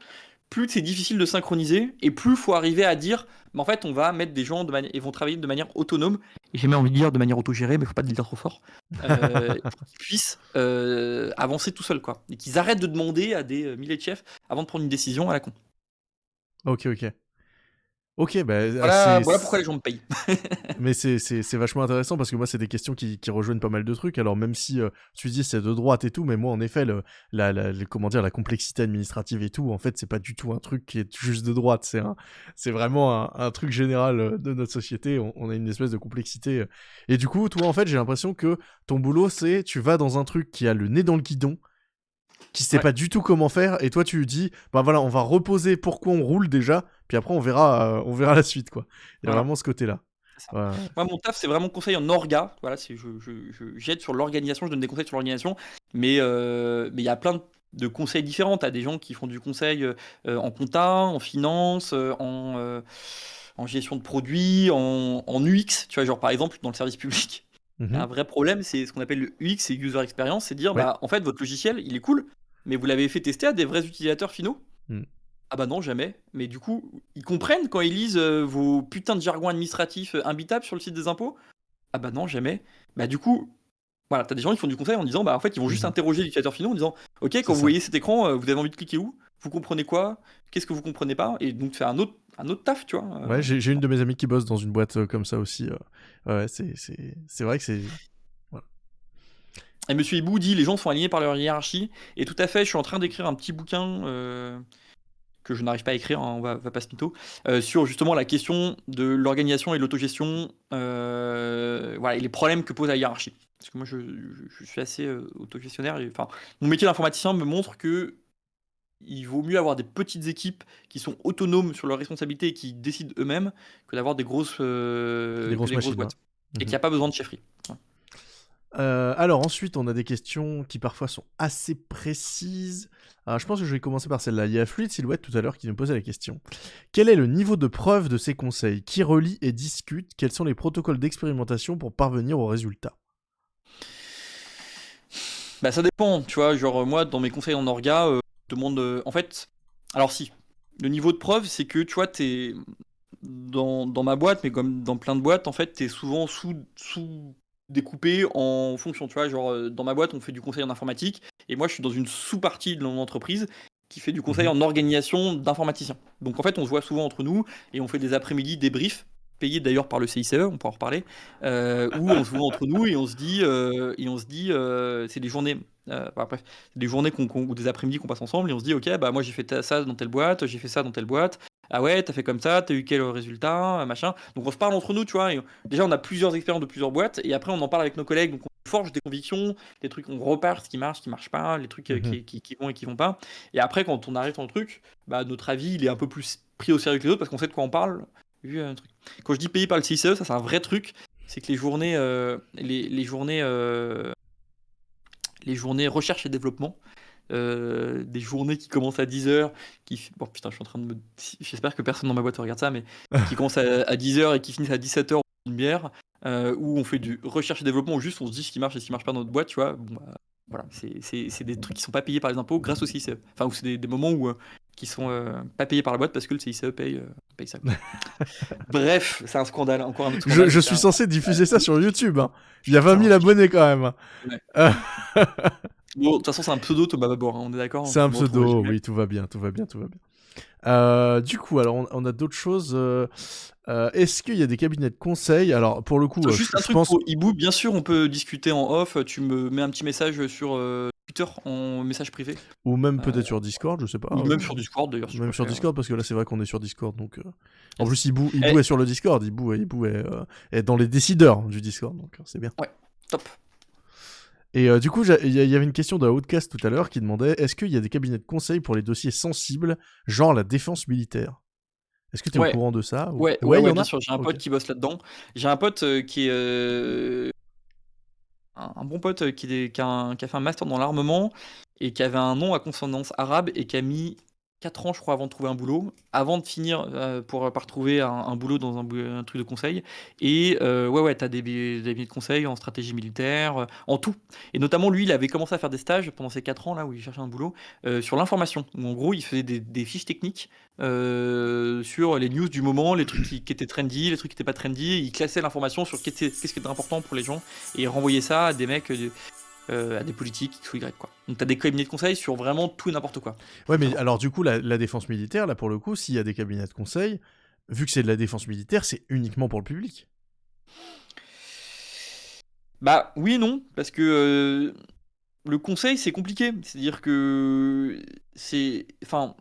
Speaker 2: plus c'est difficile de synchroniser, et plus faut arriver à dire, mais en fait, on va mettre des gens de et vont travailler de manière autonome, et j'ai même envie de dire de manière autogérée, mais faut pas le dire trop fort, euh, qu'ils puissent euh, avancer tout seul, quoi. Et qu'ils arrêtent de demander à des milliers de chefs avant de prendre une décision à la con.
Speaker 1: Ok, ok. Ok, bah,
Speaker 2: voilà, pourquoi les gens me payent.
Speaker 1: mais c'est vachement intéressant parce que moi, c'est des questions qui, qui, rejoignent pas mal de trucs. Alors, même si euh, tu dis c'est de droite et tout, mais moi, en effet, le, la, la, comment dire, la complexité administrative et tout, en fait, c'est pas du tout un truc qui est juste de droite. C'est vraiment un, un, truc général euh, de notre société. On, a une espèce de complexité. Et du coup, toi, en fait, j'ai l'impression que ton boulot, c'est tu vas dans un truc qui a le nez dans le guidon qui sait pas du tout comment faire et toi tu lui dis bah voilà on va reposer pourquoi on roule déjà puis après on verra euh, on verra la suite quoi il y a vraiment ce côté là
Speaker 2: Moi, mon taf, c'est vraiment conseil en orga. Voilà, je, je, j'aide sur l'organisation, je donne des conseils sur l'organisation. Mais euh, mais il y a plein de, conseils différents. Tu as des gens qui font du conseil euh, en compta, en finance, en, en gestion de produits, en, en, UX. Tu vois, genre par exemple, dans le service public, mmh un vrai problème, c'est ce qu'on appelle le UX et User Experience. C'est dire, bah, en fait, votre logiciel, il est cool, mais vous l'avez fait tester à des vrais utilisateurs finaux mmh. Ah bah non, jamais. Mais du coup, ils comprennent quand ils lisent euh, vos putains de jargons administratifs euh, imbitables sur le site des impôts Ah bah non, jamais. Bah du coup, voilà, t'as des gens qui font du conseil en disant, bah en fait, ils vont juste mmh. interroger l'utilisateur finaux en disant, ok, quand vous voyez cet écran, euh, vous avez envie de cliquer où? Vous comprenez quoi? Qu'est-ce que vous comprenez pas? Et donc faire un autre, un autre taf, tu vois.
Speaker 1: Ouais, j'ai une de mes amies qui bosse dans une boîte comme ça aussi. Ouais, c'est vrai que c'est
Speaker 2: et Monsieur Hibou dit les gens sont alignés par leur hiérarchie. Et tout à fait, je suis en train d'écrire un petit bouquin euh, que je n'arrive pas à écrire, hein, on va, va pas se mytho, euh, sur justement la question de l'organisation et de l'autogestion, euh, voilà, et les problèmes que pose la hiérarchie. Parce que moi, je, suis assez autogestionnaire. enfin, mon métier d'informaticien me montre que il vaut mieux avoir des petites équipes qui sont autonomes sur leurs responsabilités et qui décident eux-mêmes que d'avoir des grosses,
Speaker 1: des grosses, boîtes.
Speaker 2: Et qu'il n'y a mhm. pas besoin de chefferie.
Speaker 1: Euh, alors ensuite, on a des questions qui parfois sont assez précises. Alors, je pense que je vais commencer par celle-là. Il y a Fluid Silhouette tout à l'heure qui nous posait la question. Quel est le niveau de preuve de ces conseils? Qui relie et discute? Quels sont les protocoles d'expérimentation pour parvenir au résultat?
Speaker 2: Bah ça dépend, tu vois, genre moi dans mes conseils en orga, euh, je demande... euh, en fait, alors si, le niveau de preuve c'est que tu vois, t'es dans, dans ma boîte, mais comme dans plein de boîtes, en fait, t'es souvent sous, sous découpé en fonction, tu vois, genre euh, dans ma boîte on fait du conseil en informatique, et moi je suis dans une sous-partie de mon entreprise qui fait du conseil
Speaker 1: Mhm.
Speaker 2: en organisation d'informaticiens. Donc en fait on se voit souvent entre nous, et on fait des après-midi débriefs, payés d'ailleurs par le CICE, on pourra en reparler, euh, où on se voit entre nous et on se dit, euh, et on se dit, euh, c'est des journées, euh, enfin, bref, c'est des journées qu'on, qu'on- ou des après-midi qu'on passe ensemble et on se dit, ok, bah moi j'ai fait ça dans telle boîte, j'ai fait ça dans telle boîte. Ah ouais, t'as fait comme ça, t'as eu quel résultat, machin. Donc on se parle entre nous, tu vois. et déjà on a plusieurs expériences de plusieurs boîtes et après on en parle avec nos collègues. Donc on forge des convictions, des trucs, on repart ce qui marche, ce qui marche pas, les trucs
Speaker 1: Mhm.
Speaker 2: qui, qui- qui vont et qui vont pas. Et après quand on arrive dans le truc, bah notre avis il est un peu plus pris au sérieux que les autres parce qu'on sait de quoi on parle. Vu un truc. Quand je dis payé par le CICE, ça c'est un vrai truc. C'est que les journées, euh, les, les journées, euh, les journées recherche et développement, euh, des journées qui commencent à 10h, qui bon putain je suis en train de me j'espère que personne dans ma boîte regarde ça mais qui commencent à, 10h et qui finissent à 17h une bière euh, où on fait du recherche et développement où juste on se dit ce qui marche et ce qui marche pas dans notre boîte tu vois bon, bah, voilà c'est- des trucs qui sont pas payés par les impôts grâce au CICE enfin c'est des, des moments où euh, qui sont euh, pas payés par la boîte parce que le CICE paye, euh, paye ça bref c'est un scandale encore un autre
Speaker 1: Je,
Speaker 2: scandale,
Speaker 1: je
Speaker 2: c'est
Speaker 1: suis
Speaker 2: un-
Speaker 1: censé diffuser ça sur YouTube. hein. Il y a 20 000 abonnés quand même.
Speaker 2: Bon, de toute façon c'est un pseudo Thomas Babor hein, on est d'accord
Speaker 1: C'est un pseudo, oui, tout va bien, tout va bien, tout va bien. Euh, du coup, alors on, on a d'autres choses. Est-ce qu'il y a des cabinets de conseil? Alors, pour le coup,
Speaker 2: Juste
Speaker 1: je,
Speaker 2: un
Speaker 1: je
Speaker 2: truc
Speaker 1: pense.
Speaker 2: pour Ibu, bien sûr, on peut discuter en off. Tu me mets un petit message sur Twitter en message privé,
Speaker 1: Ou même
Speaker 2: Euh,
Speaker 1: peut-être sur Discord, je sais pas.
Speaker 2: ou même sur Discord d'ailleurs.
Speaker 1: Même sur. Discord, parce que là, c'est vrai qu'on est sur Discord. Donc, euh, En plus, Ibu, Ibu
Speaker 2: Eh.
Speaker 1: est sur le Discord. Ibu, Ibu est, euh, est dans les décideurs du Discord, donc c'est bien.
Speaker 2: Top.
Speaker 1: Et euh, du coup, il y, avait une question de Outcast tout à l'heure qui demandait est-ce qu'il y a des cabinets de conseil pour les dossiers sensibles, genre la défense militaire? Est-ce que tu es
Speaker 2: Ouais.
Speaker 1: au courant de ça ou-
Speaker 2: Ouais, ouais, ouais,
Speaker 1: en
Speaker 2: bien sûr. J'ai un pote qui bosse là-dedans. J'ai un pote euh, qui est euh, un, bon pote qui a fait un master dans l'armement et qui avait un nom à consonance arabe et qui a mis 4 ans, je crois, avant de trouver un boulot, avant de finir euh, pour par trouver un, un boulot dans un, truc de conseil. Et euh, ouais, ouais, t'as des, des cabinets de conseil en stratégie militaire, euh, en tout. Et notamment, lui, il avait commencé à faire des stages pendant ces 4 ans là où il cherchait un boulot sur l'information. En gros, il faisait des, fiches techniques sur les news du moment, les trucs qui, étaient trendy, les trucs qui étaient pas trendy. Il classait l'information sur qu'est-ce qui était important pour les gens et il renvoyait ça à des mecs, euh, à des politiques X ou Y. Quoi. Donc t'as des cabinets de conseil sur vraiment tout et n'importe quoi.
Speaker 1: Ouais, mais alors du coup, la, la défense militaire, là pour le coup, s'il y a des cabinets de conseil, vu que c'est de la défense militaire, c'est uniquement pour le public.
Speaker 2: Bah oui et non, parce que euh, le conseil c'est compliqué. C'est-à-dire que c'est. Enfin.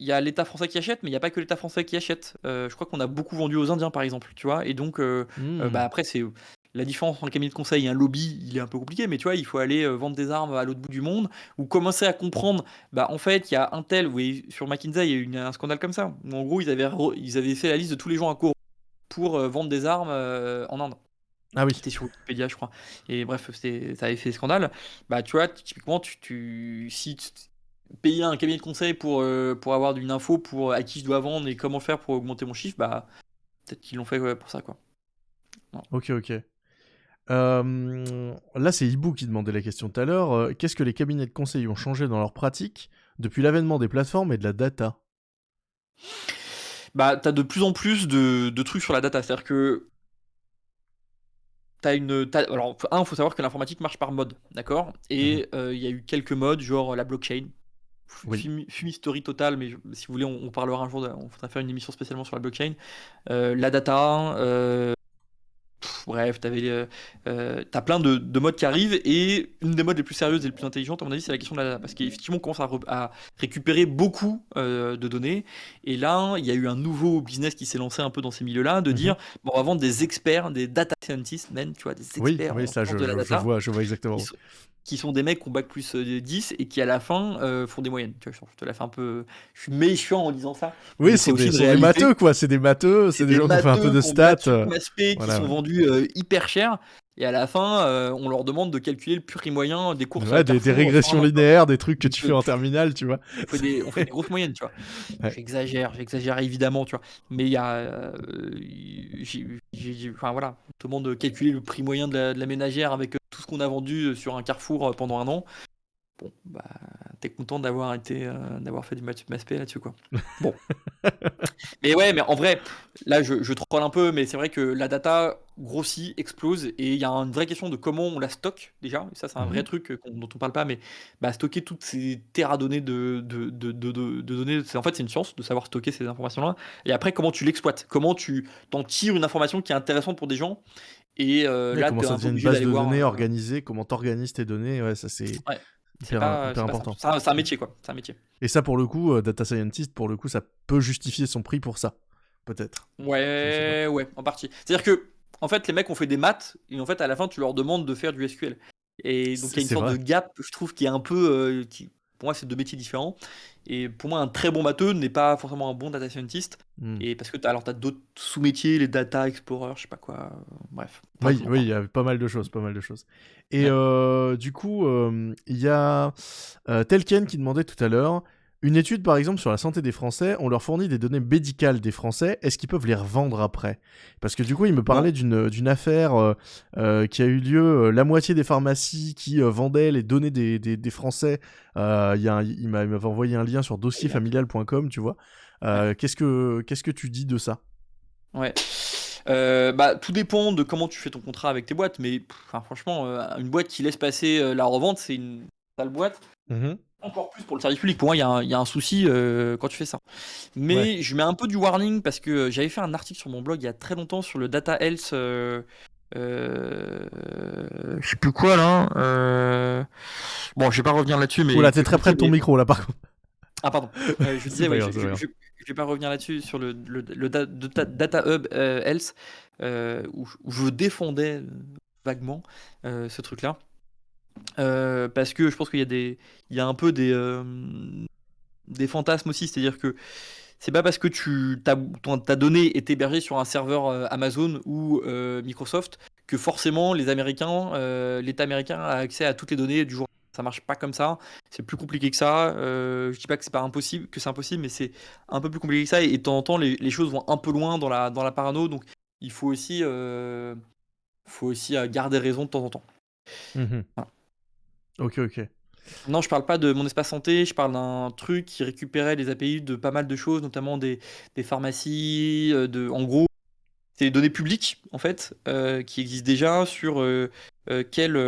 Speaker 2: Il y a l'État français qui achète, mais il n'y a pas que l'État français qui achète. Euh, je crois qu'on a beaucoup vendu aux Indiens, par exemple, tu vois. Et donc,
Speaker 1: Hmm.
Speaker 2: bah après, c'est la différence entre un cabinet de conseil et un lobby, il est un peu compliqué, mais tu vois, il faut aller euh, vendre des armes à l'autre bout du monde ou commencer à comprendre, bah en fait, il y a un tel, oui, sur McKinsey, il y a eu une- un scandale comme ça, où en gros, ils avaient, ils avaient fait la liste de tous les gens à court pour euh, vendre des armes euh, en Inde.
Speaker 1: Ah oui.
Speaker 2: C'était sur Wikipédia, je crois. Et bref, ça avait fait scandale. Bah, tu vois, typiquement, tu, tu, si tu payer un cabinet de conseil pour, euh, pour avoir une info pour à qui je dois vendre et comment faire pour augmenter mon chiffre, bah, peut-être qu'ils l'ont fait pour ça, quoi.
Speaker 1: Ok, ok. Euh, là, c'est Ibu qui demandait la question tout à l'heure. Euh, Qu'est-ce que les cabinets de conseil ont changé dans leur pratique depuis l'avènement des plateformes et de la data?
Speaker 2: Bah, tu as de plus en plus de, de trucs sur la data. C'est-à-dire que as une. t'as- alors, un, il faut savoir que l'informatique marche par mode, d'accord? Et euh, il y a eu quelques modes, genre la blockchain.
Speaker 1: Oui.
Speaker 2: Fumi- Fumisterie totale, mais je- si vous voulez, on, on parlera un jour, de- on faudra faire une émission spécialement sur la blockchain. Euh, la data, euh, bref, t'avais, euh, euh, t'as plein de, de modes qui arrivent, et une des modes les plus sérieuses et les plus intelligentes, à mon avis, c'est la question de la data. Parce qu'effectivement, on commence à, re- à récupérer beaucoup euh, de données, et là, il y a eu un nouveau business qui s'est lancé un peu dans ces milieux-là, de
Speaker 1: Mhm.
Speaker 2: dire, bon, on va vendre des experts, des data scientists, même, tu vois, des
Speaker 1: Oui,
Speaker 2: experts
Speaker 1: oui,
Speaker 2: en
Speaker 1: ça, je,
Speaker 2: sciences de la
Speaker 1: je- je
Speaker 2: data
Speaker 1: vois, je vois exactement.
Speaker 2: sont, qui sont des mecs qui ont bac plus euh, 10 et qui à la fin euh, font des moyennes. Tu vois, je te la fais un peu. Je suis méchant en disant ça.
Speaker 1: Oui, c'est des, sont des matheux, quoi. C'est des matheux, c'est des, gens qui ont fait un peu de stats. euh,
Speaker 2: Maspé, qui
Speaker 1: voilà,
Speaker 2: sont vendus euh, hyper cher. Et à la fin, euh, on leur demande de calculer le prix moyen des courses.
Speaker 1: Ouais, des, régressions
Speaker 2: enfin,
Speaker 1: linéaires, des trucs que tu fais en terminale, tu vois.
Speaker 2: on fait des, on fait des grosses moyennes, tu vois.
Speaker 1: Ouais.
Speaker 2: J'exagère, j'exagère évidemment, tu vois. Mais il y a. euh, enfin voilà, on te demande de calculer le prix moyen de la, de la ménagère avec euh, tout ce qu'on a vendu sur un carrefour pendant un an. Bon, bah, t'es content d'avoir été, euh, d'avoir fait du match maspé là-dessus, quoi. Bon. mais ouais, mais en vrai, là, je, je troll un peu, mais c'est vrai que la data grossit, explose, et il y a une vraie question de comment on la stocke, déjà. Ça, c'est un vrai
Speaker 1: Mhm.
Speaker 2: truc euh, qu'on- dont on parle pas, mais bah, stocker toutes ces terradonnées de, de, de, de, de- de données, c'est en fait, c'est une science de savoir stocker ces informations-là. Et après, comment tu l'exploites? Comment tu t'en tires une information qui est intéressante pour des gens? Et euh,
Speaker 1: Ouais,
Speaker 2: là,
Speaker 1: comment ça
Speaker 2: un peu
Speaker 1: devient une
Speaker 2: obligé
Speaker 1: base
Speaker 2: d'aller
Speaker 1: de
Speaker 2: voir.
Speaker 1: données organisée, comment t'organises tes données, ouais, ça c'est
Speaker 2: Ouais. C'est
Speaker 1: hyper,
Speaker 2: pas,
Speaker 1: hyper
Speaker 2: c'est
Speaker 1: important.
Speaker 2: simple. C'est un- c'est un métier, quoi. C'est un métier.
Speaker 1: Et ça, pour le coup, euh, data scientist, pour le coup, ça peut justifier son prix pour ça, peut-être.
Speaker 2: Ouais, ouais, en partie. C'est-à-dire que, en fait, les mecs ont fait des maths, et en fait, à la fin, tu leur demandes de faire du SQL. Et donc, il y a une
Speaker 1: C'est
Speaker 2: sorte
Speaker 1: vrai.
Speaker 2: de gap, je trouve, qui est un peu. euh, qui, pour moi, c'est deux métiers différents. Et pour moi, un très bon matheux n'est pas forcément un bon data scientist.
Speaker 1: Hmm.
Speaker 2: Et parce que t'as, alors, tu as d'autres sous-métiers, les data explorers, je sais pas quoi. euh, bref.
Speaker 1: Oui, oui, il y a pas mal de choses, pas mal de choses. Et
Speaker 2: Ouais.
Speaker 1: euh, du coup, euh, il y a euh, Telken qui demandait tout à l'heure une étude, par exemple, sur la santé des Français. On leur fournit des données médicales des Français. Est-ce qu'ils peuvent les revendre après? Parce que du coup, il me parlait d'une d'une affaire euh, euh, qui a eu lieu. euh, la moitié des pharmacies qui euh, vendaient les données des, des, des Français. euh, il y a un- il m'a- il m'avait envoyé un lien sur dossierfamilial.com, tu vois. Euh, Qu'est-ce que Qu'est-ce que tu dis de ça?
Speaker 2: Ouais. Euh, bah, tout dépend de comment tu fais ton contrat avec tes boîtes, mais pff, enfin, franchement, euh, une boîte qui laisse passer euh, la revente, c'est une sale boîte. Encore plus pour le service public. Pour moi, il y, a un- il y a un souci euh, quand tu fais ça. Mais
Speaker 1: Ouais.
Speaker 2: je mets un peu du warning parce que j'avais fait un article sur mon blog il y a très longtemps sur le data health. euh, euh, je sais plus quoi là. euh, Bon, je vais pas revenir là-dessus, mais.
Speaker 1: Oula, t'es très près de ton
Speaker 2: mais-
Speaker 1: micro là, par contre.
Speaker 2: ah pardon. Euh, je disais, ouais, je, je- je- je vais pas revenir là-dessus sur le, le, le da- data, data Hub euh, Health euh, où, je- où je défendais vaguement euh, ce truc-là Euh, parce que je pense qu'il y a des, il y a un peu des euh, des fantasmes aussi, c'est-à-dire que c'est pas parce que tu ta, donnée est hébergée sur un serveur euh, Amazon ou Microsoft que forcément les Américains, l'État américain a accès à toutes les données du jour. Ça marche pas comme ça. C'est plus compliqué que ça. Je dis pas que c'est pas impossible, que c'est impossible, mais c'est un peu plus compliqué que ça. Et, de temps en temps, les, les choses vont un peu loin dans la dans la parano. Donc il faut aussi faut aussi garder raison de temps en temps.
Speaker 1: Mhm.
Speaker 2: Voilà.
Speaker 1: Ok, ok.
Speaker 2: Non, je parle pas de mon espace santé, je parle d'un truc qui récupérait les API de pas mal de choses, notamment des, des pharmacies, euh, de, en gros, c'est les données publiques, en fait, euh, qui existent déjà sur euh, quelle,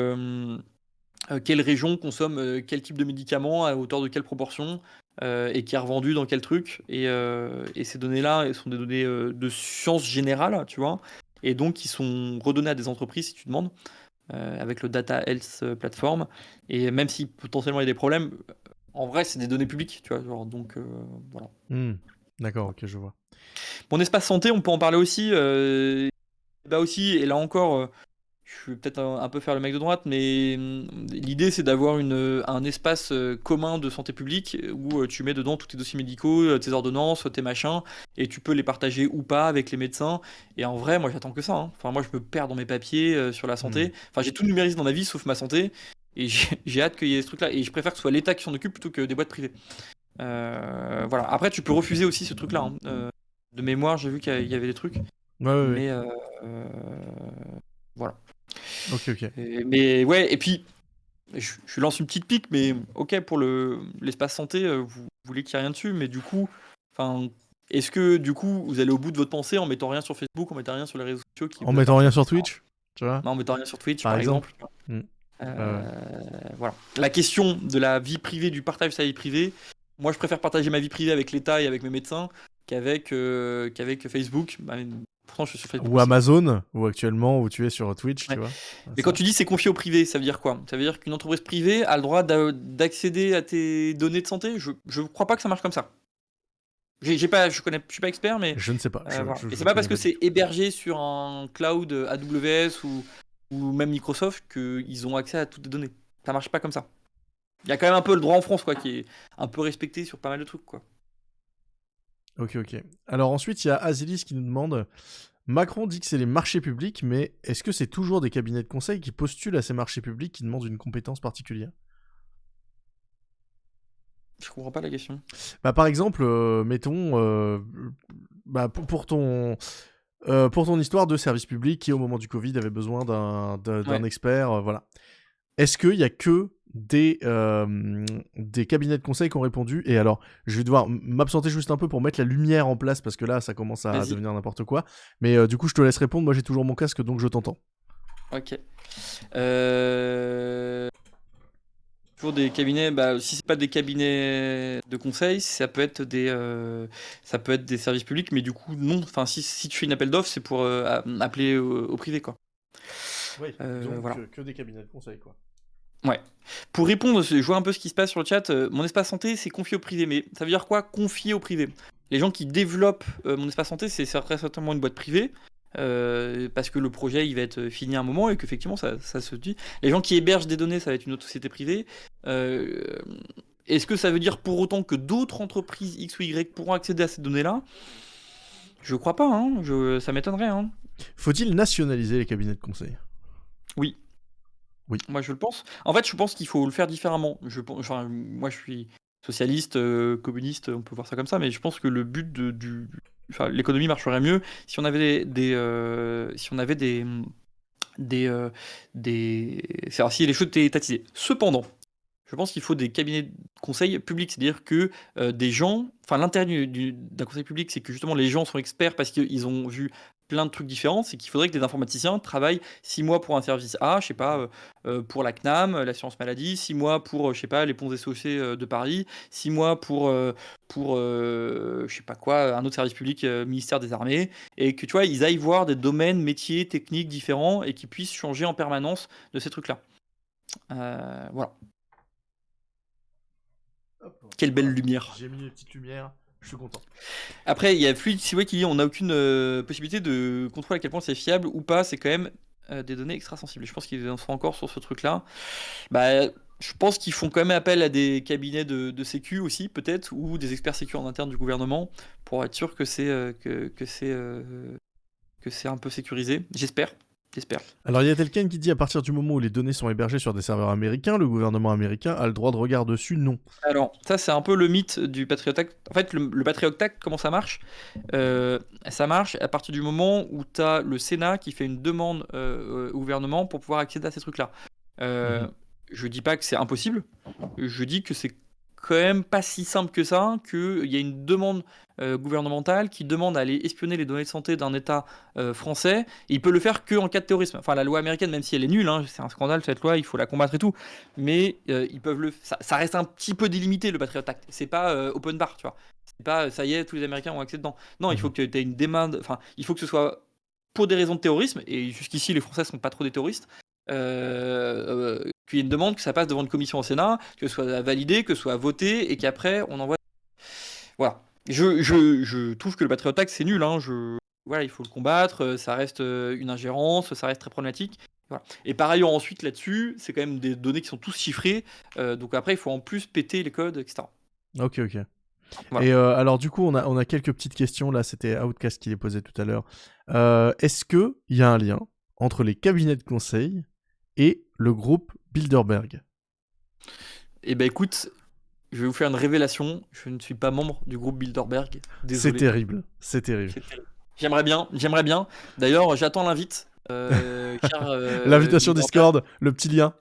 Speaker 2: quelle région consomme quel type de médicaments, à hauteur de quelle proportion, et qui est revendu dans quel truc. Et, ces données-là, elles sont des données de science générale, tu vois, et donc qui sont redonnées à des entreprises, si tu demandes euh, avec le Data Health euh, Platform. Et même si potentiellement il y a des problèmes, euh, en vrai, c'est des données publiques, tu vois. Genre, donc, euh, voilà.
Speaker 1: Hmm. D'accord, ok, je vois.
Speaker 2: Mon espace santé, on peut en parler aussi. bah aussi, et là encore, je vais peut-être un, un peu faire le mec de droite, mais hum, l'idée c'est d'avoir un espace euh, commun de santé publique où euh, tu mets dedans tous tes dossiers médicaux, euh, tes ordonnances, tes machins, et tu peux les partager ou pas avec les médecins. Et en vrai, moi j'attends que ça. hein. Enfin, moi je me perds dans mes papiers euh, sur la santé. Enfin, j'ai tout numérisé dans ma vie sauf ma santé. Et j'ai hâte qu'il y ait ce truc-là. Et je préfère que ce soit l'État qui s'en occupe plutôt que des boîtes privées. Euh, voilà. Après, tu peux refuser aussi ce truc-là. hein. Euh, de mémoire, j'ai vu qu'il y avait des trucs.
Speaker 1: Ouais, ouais, ouais.
Speaker 2: Mais euh, euh, voilà.
Speaker 1: Ok, ok.
Speaker 2: Et- mais ouais, et puis, je, je lance une petite pique, mais ok, pour le l'espace santé, euh, vous, vous voulez qu'il n'y ait rien dessus, mais du coup, enfin, est-ce que du coup, vous allez au bout de votre pensée en mettant rien sur Facebook, en mettant rien sur les réseaux sociaux qui
Speaker 1: En mettant rien sur Twitch, tu vois?
Speaker 2: Non, en mettant rien sur Twitch,
Speaker 1: Par
Speaker 2: par,
Speaker 1: exemple.
Speaker 2: exemple.
Speaker 1: Mm.
Speaker 2: Euh, Voilà. La question de la vie privée, du partage de sa vie privée, moi je préfère partager ma vie privée avec l'État et avec mes médecins qu'avec euh, qu'avec Facebook. Pourtant, je suis sur Facebook.
Speaker 1: Ou. Amazon, ou actuellement, où tu es sur Twitch,
Speaker 2: Ouais.
Speaker 1: tu vois.
Speaker 2: Mais quand tu dis c'est confié au privé, ça veut dire quoi? Ça veut dire qu'une entreprise privée a le droit d'a- d'accéder à tes données de santé? Je je crois pas que ça marche comme ça. J'ai pas, je connais, je suis pas expert, mais
Speaker 1: Je ne sais pas.
Speaker 2: euh,
Speaker 1: je-
Speaker 2: voilà.
Speaker 1: je-
Speaker 2: et c'est pas parce que c'est hébergé sur un cloud AWS ou, ou même Microsoft qu'ils ont accès à toutes les données. Ça marche pas comme ça. Il y a quand même un peu le droit en France, quoi, qui est un peu respecté sur pas mal de trucs, quoi.
Speaker 1: Ok, ok. Alors ensuite, il y a Azilis qui nous demande Macron dit que c'est les marchés publics, mais est-ce que c'est toujours des cabinets de conseil qui postulent à ces marchés publics qui demandent une compétence particulière?
Speaker 2: Je comprends pas la question.
Speaker 1: Bah, par exemple, euh, mettons, euh, bah, pour, pour ton, euh, pour ton histoire de service public qui, au moment du Covid, avait besoin d'un
Speaker 2: Ouais.
Speaker 1: expert, voilà. Est-ce qu'il y a que des, euh, des cabinets de conseil qui ont répondu Et alors, je vais devoir m'absenter juste un peu pour mettre la lumière en place parce que là, ça commence à devenir n'importe quoi. Mais euh, du coup, je te laisse répondre. Moi, j'ai toujours mon casque, donc je t'entends.
Speaker 2: Ok. Euh... Pour des cabinets, bah, si c'est pas des cabinets de conseil, ça peut être des, euh, ça peut être des services publics, mais du coup non. Enfin, si, si tu fais une appel d'offres, c'est pour euh, appeler au, au privé, quoi.
Speaker 1: Oui,
Speaker 2: donc, voilà.
Speaker 1: que, des cabinets de conseil, quoi.
Speaker 2: Pour répondre, je vois un peu ce qui se passe sur le chat. euh, mon espace santé, c'est confié au privé, mais ça veut dire quoi Confier au privé? Les gens qui développent euh, mon espace santé, c'est très certainement une boîte privée. euh, parce que le projet il va être fini à un moment et qu'effectivement ça, ça se dit. Les gens qui hébergent des données, ça va être une autre société privée. Est-ce que ça veut dire pour autant que d'autres entreprises X ou Y pourront accéder à ces données-là? Je crois pas, hein. Je, ça m'étonnerait. Hein.
Speaker 1: Faut-il nationaliser les cabinets de conseil?
Speaker 2: Oui.
Speaker 1: Oui.
Speaker 2: Moi, je le pense. En fait, je pense qu'il faut le faire différemment. Je, enfin, moi, je suis socialiste, euh, communiste, on peut voir ça comme ça, mais je pense que le but de, du, l'économie marcherait mieux si on avait des, euh, si on avait des, des, euh, des, si les choses étaient étatisées. Cependant, je pense qu'il faut des cabinets de conseil publics, c'est-à-dire que des gens, enfin l'intérêt du- du- d'un conseil public, c'est que justement les gens sont experts parce qu'ils ont vu plein de trucs différents, c'est qu'il faudrait que des informaticiens travaillent six mois pour un service A, je sais pas, euh, euh, pour la CNAM, euh, l'assurance maladie, six mois pour, je sais pas, les ponts et chaussées de Paris, six mois pour, euh, pour euh, je sais pas quoi, un autre service public, ministère des Armées, et que tu vois, ils aillent voir des domaines, métiers, techniques différents et qu'ils puissent changer en permanence de ces trucs-là. Voilà. Quelle belle lumière.
Speaker 1: J'ai mis une petite lumière, je suis content.
Speaker 2: Après, il y a Fluid qui dit on n'a aucune euh, possibilité de contrôler à quel point c'est fiable ou pas. C'est quand même euh, des données extra sensibles. Je pense qu'ils en sont encore sur ce truc-là. Bah, je pense qu'ils font quand même appel à des cabinets de, de sécu aussi, peut-être, ou des experts sécu en interne du gouvernement pour être sûr que c'est euh, que c'est un peu sécurisé. J'espère. J'espère.
Speaker 1: Alors il y a quelqu'un qui dit à partir du moment où les données sont hébergées sur des serveurs américains, le gouvernement américain a le droit de regard dessus Non.
Speaker 2: Alors, ça, c'est un peu le mythe du Patriot Act. En fait, le, le Patriot Act, comment ça marche? Euh, Ça marche à partir du moment où tu as le Sénat qui fait une demande euh, au gouvernement pour pouvoir accéder à ces trucs-là. Euh,
Speaker 1: Mhm.
Speaker 2: Je dis pas que c'est impossible, je dis que c'est quand même pas si simple que ça, qu'il y a une demande euh, gouvernementale qui demande à aller espionner les données de santé d'un État euh, français. Et il peut le faire que en cas de terrorisme. Enfin, la loi américaine, même si elle est nulle, hein, c'est un scandale cette loi, il faut la combattre et tout. Mais euh, ils peuvent le. Ça, ça reste un petit peu délimité le Patriot Act. C'est pas open bar, tu vois. C'est pas ça y est, tous les Américains ont accès dedans. Non, il faut que tu aies une demande. Enfin, il faut que ce soit pour des raisons de terrorisme. Et jusqu'ici, les Français sont pas trop des terroristes. Euh, euh, qu'il y ait une demande, que ça passe devant une commission au Sénat, que ce soit validé, que ce soit voté, et qu'après on envoie. Voilà. Je, je, je trouve que le Patriot Act c'est nul. Hein. Je, voilà, il faut le combattre. euh, Ça reste euh, une ingérence, ça reste très problématique. Voilà. Et par ailleurs, ensuite là-dessus, c'est quand même des données qui sont tous chiffrées. euh, donc après, il faut en plus péter les codes, etc.
Speaker 1: Ok, ok.
Speaker 2: Voilà.
Speaker 1: Et euh, alors du coup, on a, on a quelques petites questions. Là, c'était Outcast qui les posait tout à l'heure. Euh, Est-ce qu'il y a un lien entre les cabinets de conseil et le groupe Bilderberg
Speaker 2: Et ben écoute, je vais vous faire une révélation. Je ne suis pas membre du groupe Bilderberg.
Speaker 1: C'est terrible, c'est terrible.
Speaker 2: J'aimerais bien, j'aimerais bien. D'ailleurs, j'attends l'invite. euh, euh,
Speaker 1: L'invitation Discord, le petit lien.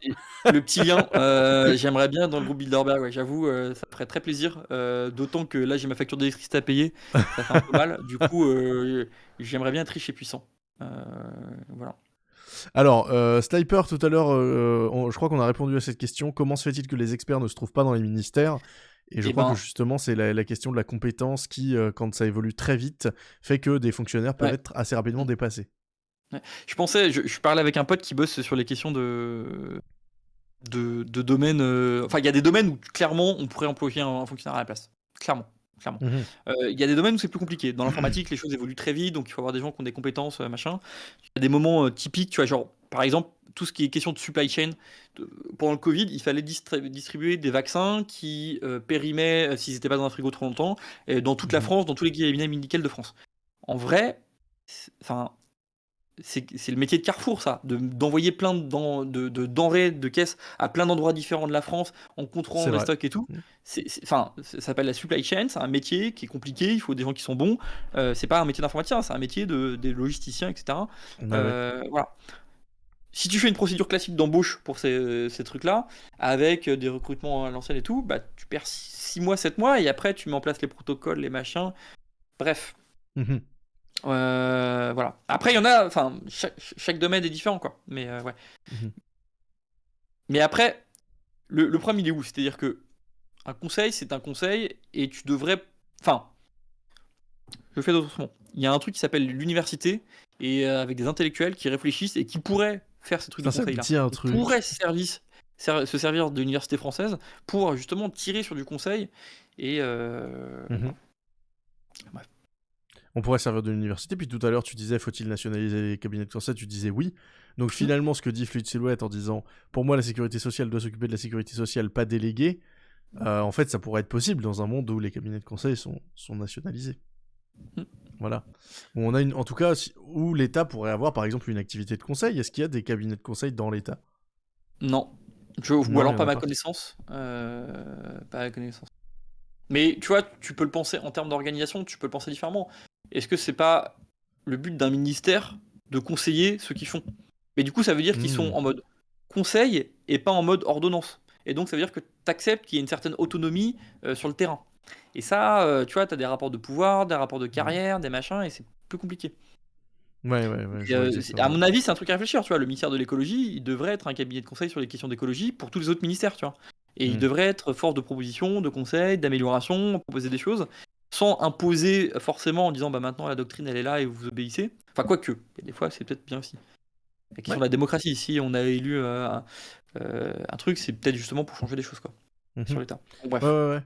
Speaker 2: Le petit lien, euh, j'aimerais bien dans le groupe Bilderberg, ouais, j'avoue, ça me ferait très plaisir. D'autant que là, j'ai ma facture d'électricité à payer, ça fait un peu mal. Du coup, j'aimerais bien être riche et puissant. Voilà.
Speaker 1: Alors, euh, Sniper, tout à l'heure, euh, je crois qu'on a répondu à cette question. Comment se fait-il que les experts ne se trouvent pas dans les ministères? Et je
Speaker 2: Eh
Speaker 1: crois
Speaker 2: ben-
Speaker 1: que justement, c'est la, la question de la compétence qui, euh, quand ça évolue très vite, fait que des fonctionnaires peuvent
Speaker 2: Ouais.
Speaker 1: être assez rapidement dépassés.
Speaker 2: Je pensais, je, je parlais avec un pote qui bosse sur les questions de, de, de domaines. Enfin, il y a des domaines où clairement on pourrait employer un, un fonctionnaire à la place. Clairement. Clairement.
Speaker 1: Mhm.
Speaker 2: Euh, Il y a des domaines où c'est plus compliqué. Dans l'informatique, les choses évoluent très vite, donc il faut avoir des gens qui ont des compétences, euh, machin. Il y a des moments euh, typiques, tu vois, genre, par exemple, tout ce qui est question de supply chain. de- pendant le Covid, il fallait distri- distribuer des vaccins qui périmaient, s'ils n'étaient pas dans un frigo trop longtemps, et dans toute la
Speaker 1: Mhm.
Speaker 2: France, dans tous les cabinets médicaux de France. En vrai, Enfin, c'est le métier de Carrefour, ça, d'envoyer plein de, de, denrées de caisses à plein d'endroits différents de la France en contrôlant les stocks et tout. Mmh. Enfin, ça s'appelle la supply chain, c'est un métier qui est compliqué, il faut des gens qui sont bons. Euh, c'est pas un métier d'informaticien, c'est un métier de, des logisticiens, etc. Euh, voilà. Si tu fais une procédure classique d'embauche pour ces, trucs-là, avec des recrutements à l'ancienne et tout, bah, tu perds 6 mois, 7 mois, et après tu mets en place les protocoles, les machins. Bref. Mmh euh, voilà. Après, il y en a, enfin, chaque, domaine est différent, quoi. Mais euh, ouais. Mhm. Mais après, le, problème, il est où? C'est-à-dire que un conseil, c'est un conseil, et tu devrais. Enfin, je fais doucement. Il y a un truc qui s'appelle l'université, et euh, avec des intellectuels qui réfléchissent et qui pourraient faire ces trucs de conseil-là. Pourraient se servir de l'université française pour justement tirer sur du conseil et. Mhm.
Speaker 1: Bref. On pourrait servir de l'université. Puis tout à l'heure, tu disais, faut-il nationaliser les cabinets de conseil? Tu disais oui. Donc mmh. finalement, ce que dit Fluide Silhouette en disant, pour moi, la sécurité sociale doit s'occuper de la sécurité sociale, pas déléguée, euh, en fait, ça pourrait être possible dans un monde où les cabinets de conseil sont, sont nationalisés. Mmh. Voilà. Où on a une, en tout cas, où l'État pourrait avoir, par exemple, une activité de conseil. Est-ce qu'il y a des cabinets de conseil dans l'État?
Speaker 2: Non. Je, ou alors pas ma connaissance. Euh, pas ma connaissance. Mais tu vois, tu peux le penser en termes d'organisation, tu peux le penser différemment est-ce que c'est pas le but d'un ministère de conseiller ceux qui font? Mais du coup, ça veut dire qu'ils sont hmm. en mode conseil et pas en mode ordonnance. Et donc, ça veut dire que tu acceptes qu'il y ait une certaine autonomie euh, sur le terrain. Et ça, euh, tu vois, tu as des rapports de pouvoir, des rapports de carrière, des machins, et c'est plus compliqué.
Speaker 1: Ouais, ouais, ouais.
Speaker 2: Euh, à mon avis, c'est un truc à réfléchir. Tu vois, le ministère de l'écologie, il devrait être un cabinet de conseil sur les questions d'écologie pour tous les autres ministères, tu vois. Et il hmm. devrait être force de proposition, de conseil, d'amélioration, proposer des choses sans imposer forcément en disant bah maintenant la doctrine elle est là et vous obéissez. Enfin quoique, des fois c'est peut-être bien aussi. La question de la démocratie ici, on a élu euh, euh, un truc, c'est peut-être justement pour changer des choses quoi mhm. sur l'État.
Speaker 1: bref. Ouais, ouais,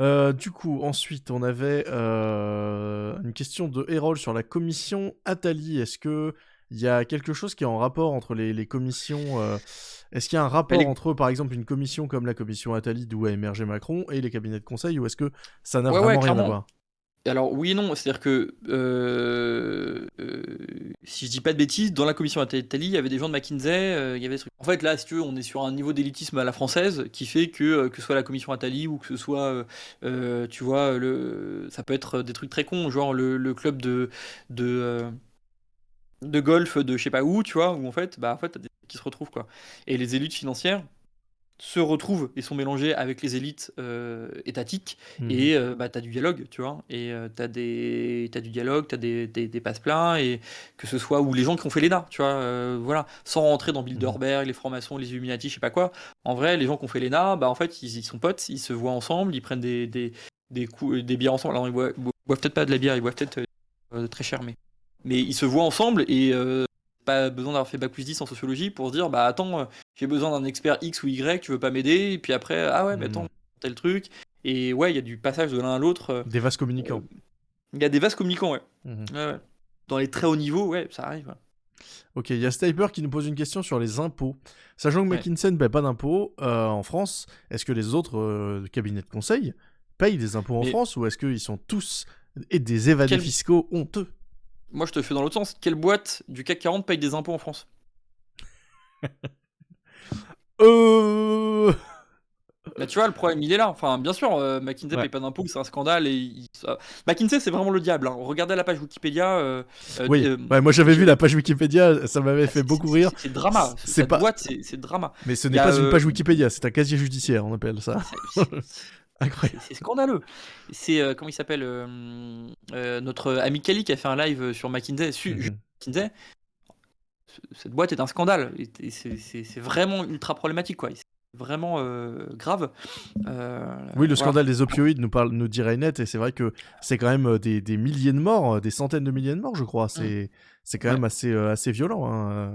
Speaker 1: euh, du coup, ensuite, on avait une question de Erol sur la commission Atali. Est-ce que il y a quelque chose qui est en rapport entre les, commissions euh, Est-ce qu'il y a un rapport entre, par exemple, une commission comme la commission Attali d'où a émergé Macron et les cabinets de conseil, ou est-ce que ça n'a vraiment rien à voir?
Speaker 2: Alors oui et non, c'est-à-dire que euh, euh, si je dis pas de bêtises, dans la commission Attali, il y avait des gens de McKinsey, il y avait des trucs. En fait, là, si tu veux, on est sur un niveau d'élitisme à la française qui fait que que ce soit la commission Attali ou que ce soit, tu vois, le, ça peut être des trucs très cons, genre le, club de, de de golf de je sais pas où, tu vois, où en fait, bah en fait, t'as des qui se retrouvent quoi. Et les élites financières se retrouvent et sont mélangées avec les élites euh, étatiques mmh. et euh, bah t'as du dialogue, tu vois. Et euh, t'as des t'as du dialogue, t'as des, des, des passe pleins et que ce soit ou les gens qui ont fait l'ENA, tu vois, voilà, sans rentrer dans Bilderberg, mmh. les formations, les Illuminati, je sais pas quoi. En vrai, les gens qui ont fait l'ENA, bah en fait, ils, sont potes, ils se voient ensemble, ils prennent des des des, coups, des bières ensemble. Alors ils boivent, boivent peut-être pas de la bière, ils boivent peut-être très cher, mais mais ils se voient ensemble et euh, pas besoin d'avoir fait bac plus 10 en sociologie pour se dire bah attends, euh, j'ai besoin d'un expert X ou Y, tu veux pas m'aider? Et puis après, ah ouais, mais hmm. attends, tel truc. Et ouais, il y a du passage de l'un à l'autre. Euh,
Speaker 1: des vases communicants.
Speaker 2: Il y a des vases communicants, ouais. Hmm. ouais, Dans les très hauts niveaux, ouais, ça arrive.
Speaker 1: Ok, il y a Stiper qui nous pose une question sur les impôts. Sachant que McKinsey ne paie pas d'impôts en France, est-ce que les autres cabinets de conseil payent des impôts en France ou est-ce qu'ils sont tous et des évadés fiscaux honteux?
Speaker 2: Moi, je te fais dans l'autre sens. Quelle boîte du CAC 40 paye des impôts en France?
Speaker 1: Euh.
Speaker 2: Bah, tu vois, le problème, il est là. Enfin, bien sûr, euh, McKinsey ne paye pas d'impôts, c'est un scandale. Et McKinsey, c'est vraiment le diable. Hein. Regardez la page Wikipédia. Euh,
Speaker 1: euh, oui, moi j'avais vu la page Wikipédia, ça m'avait fait beaucoup rire.
Speaker 2: C'est drama. C'est pas... boîte, c'est drama.
Speaker 1: Mais ce n'est pas une page Wikipédia, c'est un casier judiciaire, on appelle ça.
Speaker 2: Incroyable. C'est scandaleux. C'est euh, comment il s'appelle euh, euh, notre ami Kelly qui a fait un live sur McKinsey. Mhm. McKinsey. Cette boîte est un scandale. C'est vraiment ultra problématique quoi. C'est vraiment grave.
Speaker 1: oui, le scandale des opioïdes nous parle, nous dirait net et c'est vrai que c'est quand même des, des, milliers de morts, des centaines de milliers de morts, je crois. C'est c'est quand même assez assez violent. Hein.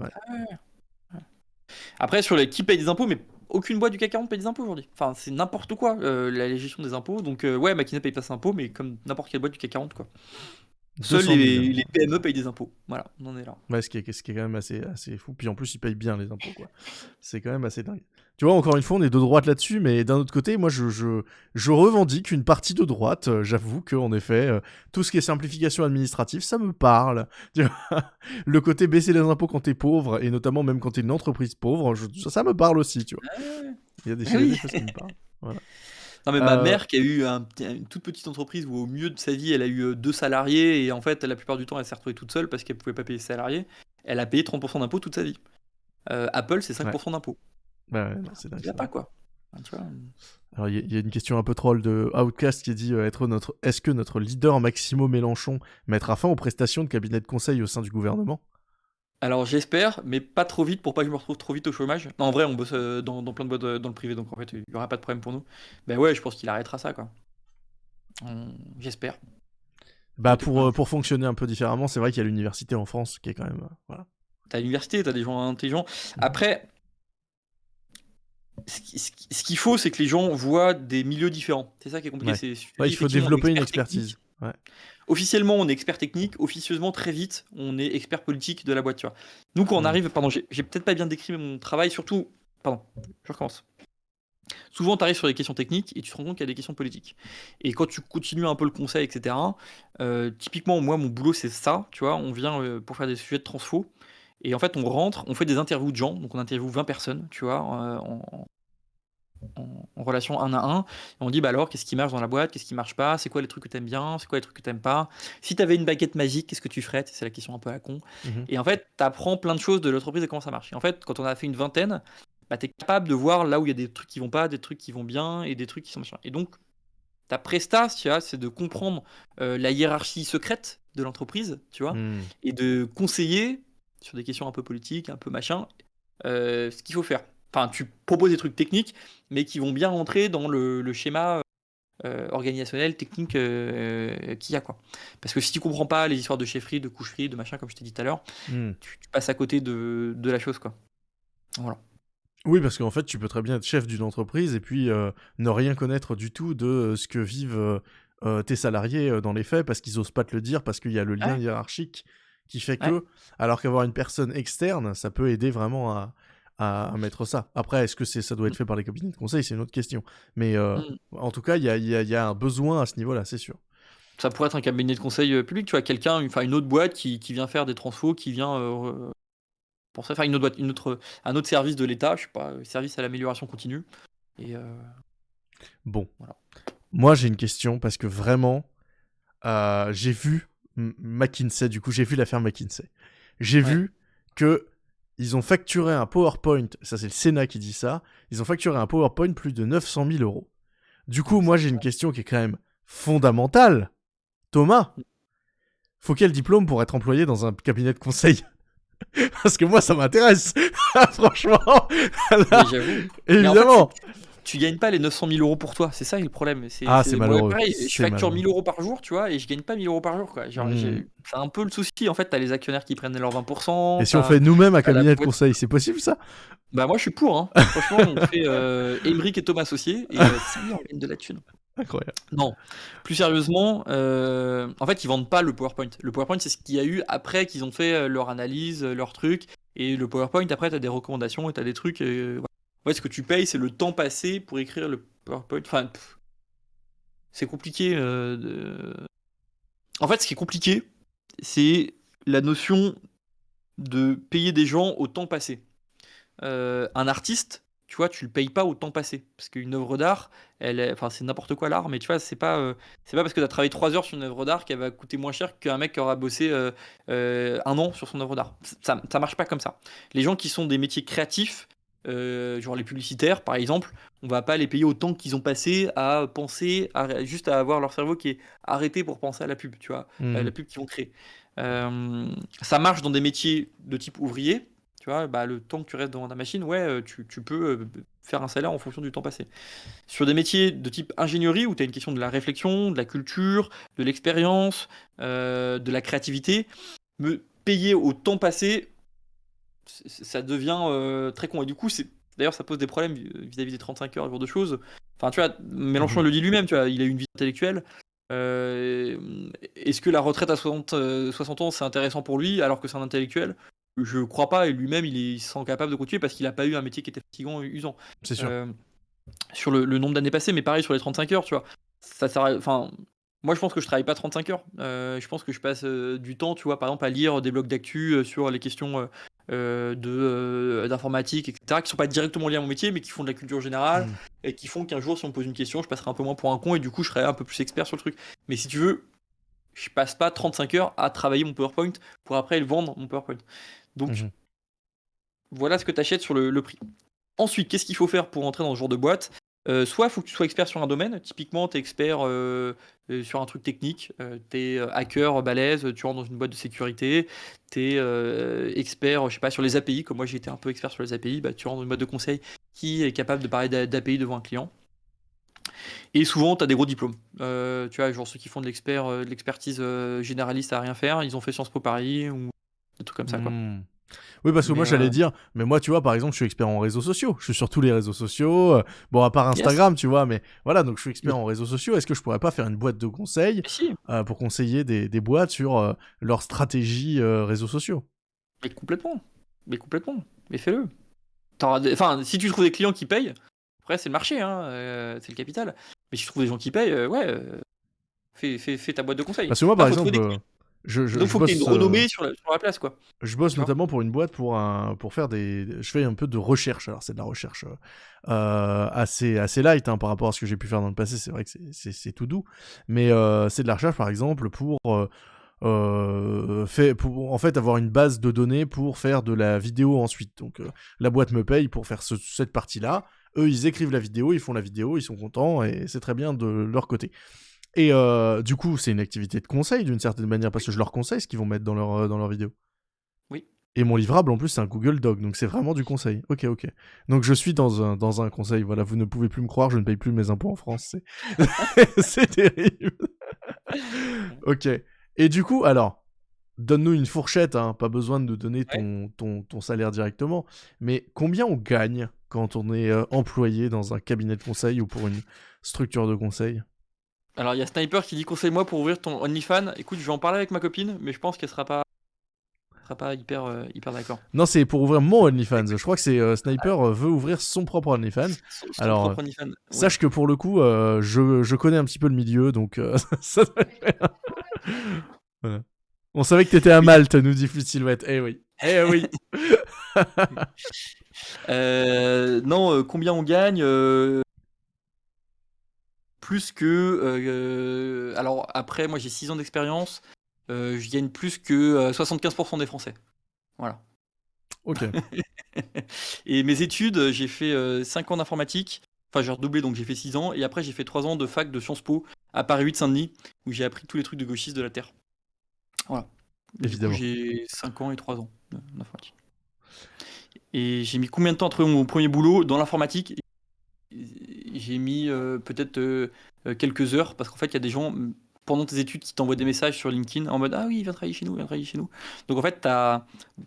Speaker 2: Après sur les qui paye des impôts, mais aucune boîte du CAC 40 paye des impôts aujourd'hui. Enfin, c'est n'importe quoi, euh, la gestion des impôts. Donc, euh, ouais, McKinsey paye pas ses impôts, mais comme n'importe quelle boîte du CAC 40, quoi. Seuls
Speaker 1: 200 000.
Speaker 2: les, les PME payent des impôts. Voilà, on en est là.
Speaker 1: Ouais, ce qui est, ce qui est quand même assez, assez fou. Puis en plus, ils payent bien les impôts, quoi. C'est quand même assez dingue. Tu vois, encore une fois, on est de droite là-dessus, mais d'un autre côté, moi, je, je, je revendique une partie de droite. Euh, J'avoue que, en effet, euh, tout ce qui est simplification administrative, ça me parle. Tu vois Le côté baisser les impôts quand t'es pauvre, et notamment même quand t'es une entreprise pauvre, je- ça, me parle aussi, tu vois. Il y a des, a
Speaker 2: Ah oui.
Speaker 1: des choses qui me parlent.
Speaker 2: Non mais ma
Speaker 1: Euh,
Speaker 2: mère qui a eu un petit- une toute petite entreprise où au milieu de sa vie elle a eu euh, deux salariés et en fait la plupart du temps elle s'est retrouvée toute seule parce qu'elle pouvait pas payer ses salariés, elle a payé 30% d'impôts toute sa vie. Euh, Apple c'est 5% d'impôts.
Speaker 1: Bah ouais, non, c'est dingue.
Speaker 2: Il y a
Speaker 1: c'est
Speaker 2: pas
Speaker 1: dingue.
Speaker 2: quoi. Enfin, tu vois.
Speaker 1: Alors, il y, a- il y a une question un peu troll de Outcast qui dit être notre, Est-ce que notre leader Maximo Mélenchon mettra fin aux prestations de cabinet de conseil au sein du gouvernement?
Speaker 2: Alors j'espère, mais pas trop vite pour pas que je me retrouve trop vite au chômage. Non, en vrai, on bosse euh, dans, dans plein de boîtes euh, dans le privé, donc en fait, il y aura pas de problème pour nous. Ben ouais, je pense qu'il arrêtera ça, quoi. J'espère.
Speaker 1: Bah, pour, euh, pour fonctionner un peu différemment, c'est vrai qu'il y a l'université en France qui est quand même. euh, voilà.
Speaker 2: T'as l'université, t'as des gens intelligents. Après, ce qui- ce qui- ce qu'il faut, c'est que les gens voient des milieux différents. C'est ça qui est compliqué.
Speaker 1: Ouais.
Speaker 2: c'est-
Speaker 1: Ouais, il faut
Speaker 2: effectivement,
Speaker 1: développer une
Speaker 2: expert
Speaker 1: expertise. Ouais.
Speaker 2: Officiellement, on est expert technique. Officieusement, très vite, on est expert politique de la boîte. Tu vois. Nous, quand on
Speaker 1: Mm.
Speaker 2: arrive, pardon, j'ai peut-être pas bien décrit mon travail. Surtout, pardon, je recommence. Souvent, tu arrives sur des questions techniques et tu te rends compte qu'il y a des questions politiques. Et quand tu continues un peu le conseil, etc., euh, typiquement, moi, mon boulot, c'est ça. Tu vois, on vient euh, pour faire des sujets de transfo. Et en fait, on rentre, on fait des interviews de gens. Donc, on interviewe 20 personnes, tu vois, euh, en, en- en relation un à un. Et on dit, bah alors, qu'est-ce qui marche dans la boîte? Qu'est-ce qui marche pas? C'est quoi les trucs que t'aimes bien? C'est quoi les trucs que t'aimes pas? Si t'avais une baguette magique, qu'est-ce que tu ferais? C'est la question un peu à la con.
Speaker 1: Mhm.
Speaker 2: Et en fait, t'apprends plein de choses de l'entreprise et comment ça marche. Et en fait, quand on a fait une vingtaine, bah, t'es capable de voir là où il y a des trucs qui vont pas, des trucs qui vont bien et des trucs qui sont machin. Et donc, ta presta, tu vois, c'est de comprendre euh, la hiérarchie secrète de l'entreprise, tu vois,
Speaker 1: Mm.
Speaker 2: et de conseiller sur des questions un peu politiques, un peu machin, euh, ce qu'il faut faire. Enfin, tu proposes des trucs techniques, mais qui vont bien rentrer dans le, le schéma euh, organisationnel, technique euh, qu'il y a. Quoi. Parce que si tu comprends pas les histoires de chefferie, de coucherie, de machin, comme je t'ai dit tout à l'heure,
Speaker 1: Mm.
Speaker 2: tu, tu passes à côté de, de la chose. Quoi. Voilà.
Speaker 1: Oui, parce qu'en fait, tu peux très bien être chef d'une entreprise et puis euh, ne rien connaître du tout de euh, ce que vivent euh, euh, tes salariés euh, dans les faits parce qu'ils osent pas te le dire parce qu'il y a le lien hiérarchique qui fait que, alors qu'avoir une personne externe, ça peut aider vraiment à, à, à mettre ça. Après, est-ce que c'est, ça doit être fait par les cabinets de conseil? C'est une autre question. Mais euh,
Speaker 2: Mm.
Speaker 1: en tout cas, il y a, il y a- il y a un besoin à ce niveau-là, c'est sûr.
Speaker 2: Ça pourrait être un cabinet de conseil euh, public, tu vois, quelqu'un, enfin une autre boîte qui, qui vient faire des transfos, qui vient euh, pour ça faire une autre boîte, une autre, un autre service de l'État, je sais pas, euh, service à l'amélioration continue. Et euh,
Speaker 1: Bon.
Speaker 2: Voilà.
Speaker 1: Moi, j'ai une question parce que vraiment, euh, j'ai vu McKinsey, du coup, j'ai vu l'affaire McKinsey. J'ai
Speaker 2: Ouais.
Speaker 1: vu que ils ont facturé un PowerPoint, ça c'est le Sénat qui dit ça, ils ont facturé un PowerPoint plus de 900 000 euros. Du coup, moi, j'ai une question qui est quand même fondamentale. Thomas, faut quel diplôme pour être employé dans un cabinet de conseil? Parce que moi, ça m'intéresse. Franchement, là,
Speaker 2: en fait,
Speaker 1: évidemment.
Speaker 2: Tu gagnes pas les 900 000 euros pour toi, c'est ça le problème.
Speaker 1: Ah, c'est
Speaker 2: moi,
Speaker 1: malheureux.
Speaker 2: pareil, je facture
Speaker 1: malheureux.
Speaker 2: 1000 euros par jour, tu vois, et je gagne pas 1000 euros par jour,
Speaker 1: Mm.
Speaker 2: j'ai- c'est un peu le souci. En fait, t'as les actionnaires qui prennent leurs 20%.
Speaker 1: Et si on fait nous-mêmes un cabinet de conseil, c'est possible ça?
Speaker 2: Bah, moi, je suis pour, hein. Franchement, on fait euh, et Thomas associés, et euh, ça y est, on gagne de la thune.
Speaker 1: Incroyable.
Speaker 2: Non, plus sérieusement, euh, en fait, ils vendent pas le PowerPoint. Le PowerPoint, c'est ce qu'il y a eu après qu'ils ont fait euh, leur analyse, leur truc. Et le PowerPoint, après, tu as des recommandations et tu as des trucs. et. Fait, ce que tu payes, c'est le temps passé pour écrire le PowerPoint. Enfin, c'est compliqué. euh, En fait, ce qui est compliqué, c'est la notion de payer des gens au temps passé. Euh, un artiste, tu vois, tu le payes pas au temps passé. Parce qu'une œuvre d'art, elle enfin, c'est n'importe quoi l'art, mais tu vois, c'est pas, euh, pas parce que tu as travaillé 3 heures sur une œuvre d'art qu'elle va coûter moins cher qu'un mec qui aura bossé un an sur son œuvre d'art. Ça, ça marche pas comme ça. Les gens qui sont des métiers créatifs, euh, genre les publicitaires par exemple, on va pas les payer autant qu'ils ont passé à penser, à, juste à avoir leur cerveau qui est arrêté pour penser à la pub, tu vois, à la pub qu'ils vont créer. Euh, ça marche dans des métiers de type ouvrier, tu vois, bah, le temps que tu restes devant ta machine, ouais, euh, tu, tu peux faire un salaire en fonction du temps passé. Sur des métiers de type ingénierie, où tu as une question de la réflexion, de la culture, de l'expérience, euh, de la créativité, me payer au temps passé, ça devient euh, très con. Et du coup, c'est d'ailleurs, ça pose des problèmes vis- vis-à-vis des 35 heures, ce genre de choses. Enfin, tu vois, Mélenchon
Speaker 1: Mhm.
Speaker 2: le dit lui-même, tu vois, il a une vie intellectuelle. Est-ce que la retraite à 60, 60 ans, c'est intéressant pour lui alors que c'est un intellectuel? Je crois pas, et lui-même, il est sent capable de continuer parce qu'il a pas eu un métier qui était fatigant et usant.
Speaker 1: C'est sûr.
Speaker 2: sur le, le nombre d'années passées, mais pareil sur les 35 heures, tu vois. Ça sert à- Enfin, moi, je pense que je travaille pas 35 heures. Euh, je pense que je passe euh, du temps, tu vois, par exemple, à lire des blogs d'actu euh, sur les questions de d'informatique, etc., qui sont pas directement liés à mon métier, mais qui font de la culture générale
Speaker 1: Mm.
Speaker 2: et qui font qu'un jour, si on me pose une question, je passerai un peu moins pour un con et du coup, je serai un peu plus expert sur le truc. Mais si tu veux, je passe pas 35 heures à travailler mon PowerPoint pour après le vendre mon PowerPoint. Donc,
Speaker 1: Mhm.
Speaker 2: voilà ce que tu achètes sur le, le prix. Ensuite, qu'est-ce qu'il faut faire pour entrer dans ce genre de boîte? Euh, Soit il faut que tu sois expert sur un domaine. Typiquement, tu es expert euh, euh, sur un truc technique. tu es hacker balèze, tu rentres dans une boîte de sécurité. Tu es expert, je sais pas, sur les API. Comme moi, été un peu expert sur les API. Bah, tu rentres dans une boîte de conseil qui est capable de parler d'a- d'API devant un client. Et souvent, tu as des gros diplômes. Euh, tu vois, genre ceux qui font de l'expert, euh, de l'expertise euh, généraliste à rien faire, ils ont fait Sciences Po Paris ou des trucs comme ça. Quoi.
Speaker 1: Hmm. Oui, parce que moi j'allais
Speaker 2: euh,
Speaker 1: dire, mais moi tu vois, par exemple, je suis expert en réseaux sociaux. Je suis sur tous les réseaux sociaux. euh, Bon, à part Instagram, tu vois, mais voilà, donc je suis expert en réseaux sociaux. Est-ce que je pourrais pas faire une boîte de conseils
Speaker 2: si,
Speaker 1: euh, pour conseiller des, des boîtes sur leur stratégie réseaux sociaux?
Speaker 2: Mais complètement. Mais complètement. Mais fais-le. Enfin, si tu trouves des clients qui payent, après c'est le marché, hein, c'est le capital. Mais si tu trouves des gens qui payent, ouais, fais, fais- fais ta boîte de conseil.
Speaker 1: Parce que moi, par exemple, je, je,
Speaker 2: Donc
Speaker 1: je
Speaker 2: faut tu aies
Speaker 1: bosse,
Speaker 2: une
Speaker 1: euh,
Speaker 2: renommée sur, la, sur la place, quoi.
Speaker 1: Je bosse notamment pour une boîte pour un pour faire des je fais un peu de recherche. Alors c'est de la recherche euh, euh, assez assez light hein, par rapport à ce que j'ai pu faire dans le passé. C'est vrai que c'est- tout doux. Mais euh, c'est de la recherche par exemple pour euh, euh, fait pour en fait avoir une base de données pour faire de la vidéo ensuite. Donc euh, la boîte me paye pour faire ce- cette partie là eux ils écrivent la vidéo ils font la vidéo ils sont contents et c'est très bien de leur côté et euh, du coup, c'est une activité de conseil d'une certaine manière parce que je leur conseille ce qu'ils vont mettre dans leur, euh, dans leur vidéo.
Speaker 2: Oui.
Speaker 1: Et mon livrable, en plus, c'est un Google Doc, donc c'est vraiment du conseil. Ok, ok. Donc je suis dans un, dans un conseil. Voilà, vous ne pouvez plus me croire, je ne paye plus mes impôts en France. C'est, terrible. ok. Et du coup, alors, donne-nous une fourchette, hein, pas besoin de nous donner ton, ton, ton salaire directement, mais combien on gagne quand on est euh, employé dans un cabinet de conseil ou pour une structure de conseil?
Speaker 2: Alors il y a Sniper qui dit conseille-moi pour ouvrir ton OnlyFans. Écoute, je vais en parler avec ma copine, mais je pense qu'elle sera pas, sera pas hyper, euh, hyper d'accord.
Speaker 1: Non, c'est pour ouvrir mon OnlyFans. Je crois que c'est euh, Sniper euh, veut ouvrir son propre OnlyFans.
Speaker 2: Son- son
Speaker 1: Alors,
Speaker 2: propre OnlyFans. Ouais.
Speaker 1: Sache que pour le coup, je, je connais un petit peu le milieu, donc ça. Voilà. On savait que t'étais à Malte, nous dit Fluide Silhouette. Eh oui. Eh oui.
Speaker 2: Non, combien on gagne Plus que. euh, alors après, moi j'ai 6 ans d'expérience. euh, je gagne plus que euh, 75% des Français. Voilà.
Speaker 1: ok.
Speaker 2: Et mes études, j'ai fait 5 ans d'informatique. Enfin, j'ai redoublé, donc j'ai fait 6 ans. Et après, j'ai fait 3 ans de fac de Sciences Po à Paris 8 Saint-Denis, où j'ai appris tous les trucs de gauchistes de la Terre. Voilà.
Speaker 1: Évidemment.
Speaker 2: J'ai 5 ans et 3 ans d'informatique. Et j'ai mis combien de temps à trouver mon premier boulot dans l'informatique? J'ai mis euh, peut-être euh, euh, quelques heures, parce qu'en fait, il y a des gens pendant tes études qui t'envoient des messages sur LinkedIn en mode Ah oui, viens travailler chez nous, viens travailler chez nous. Donc en fait,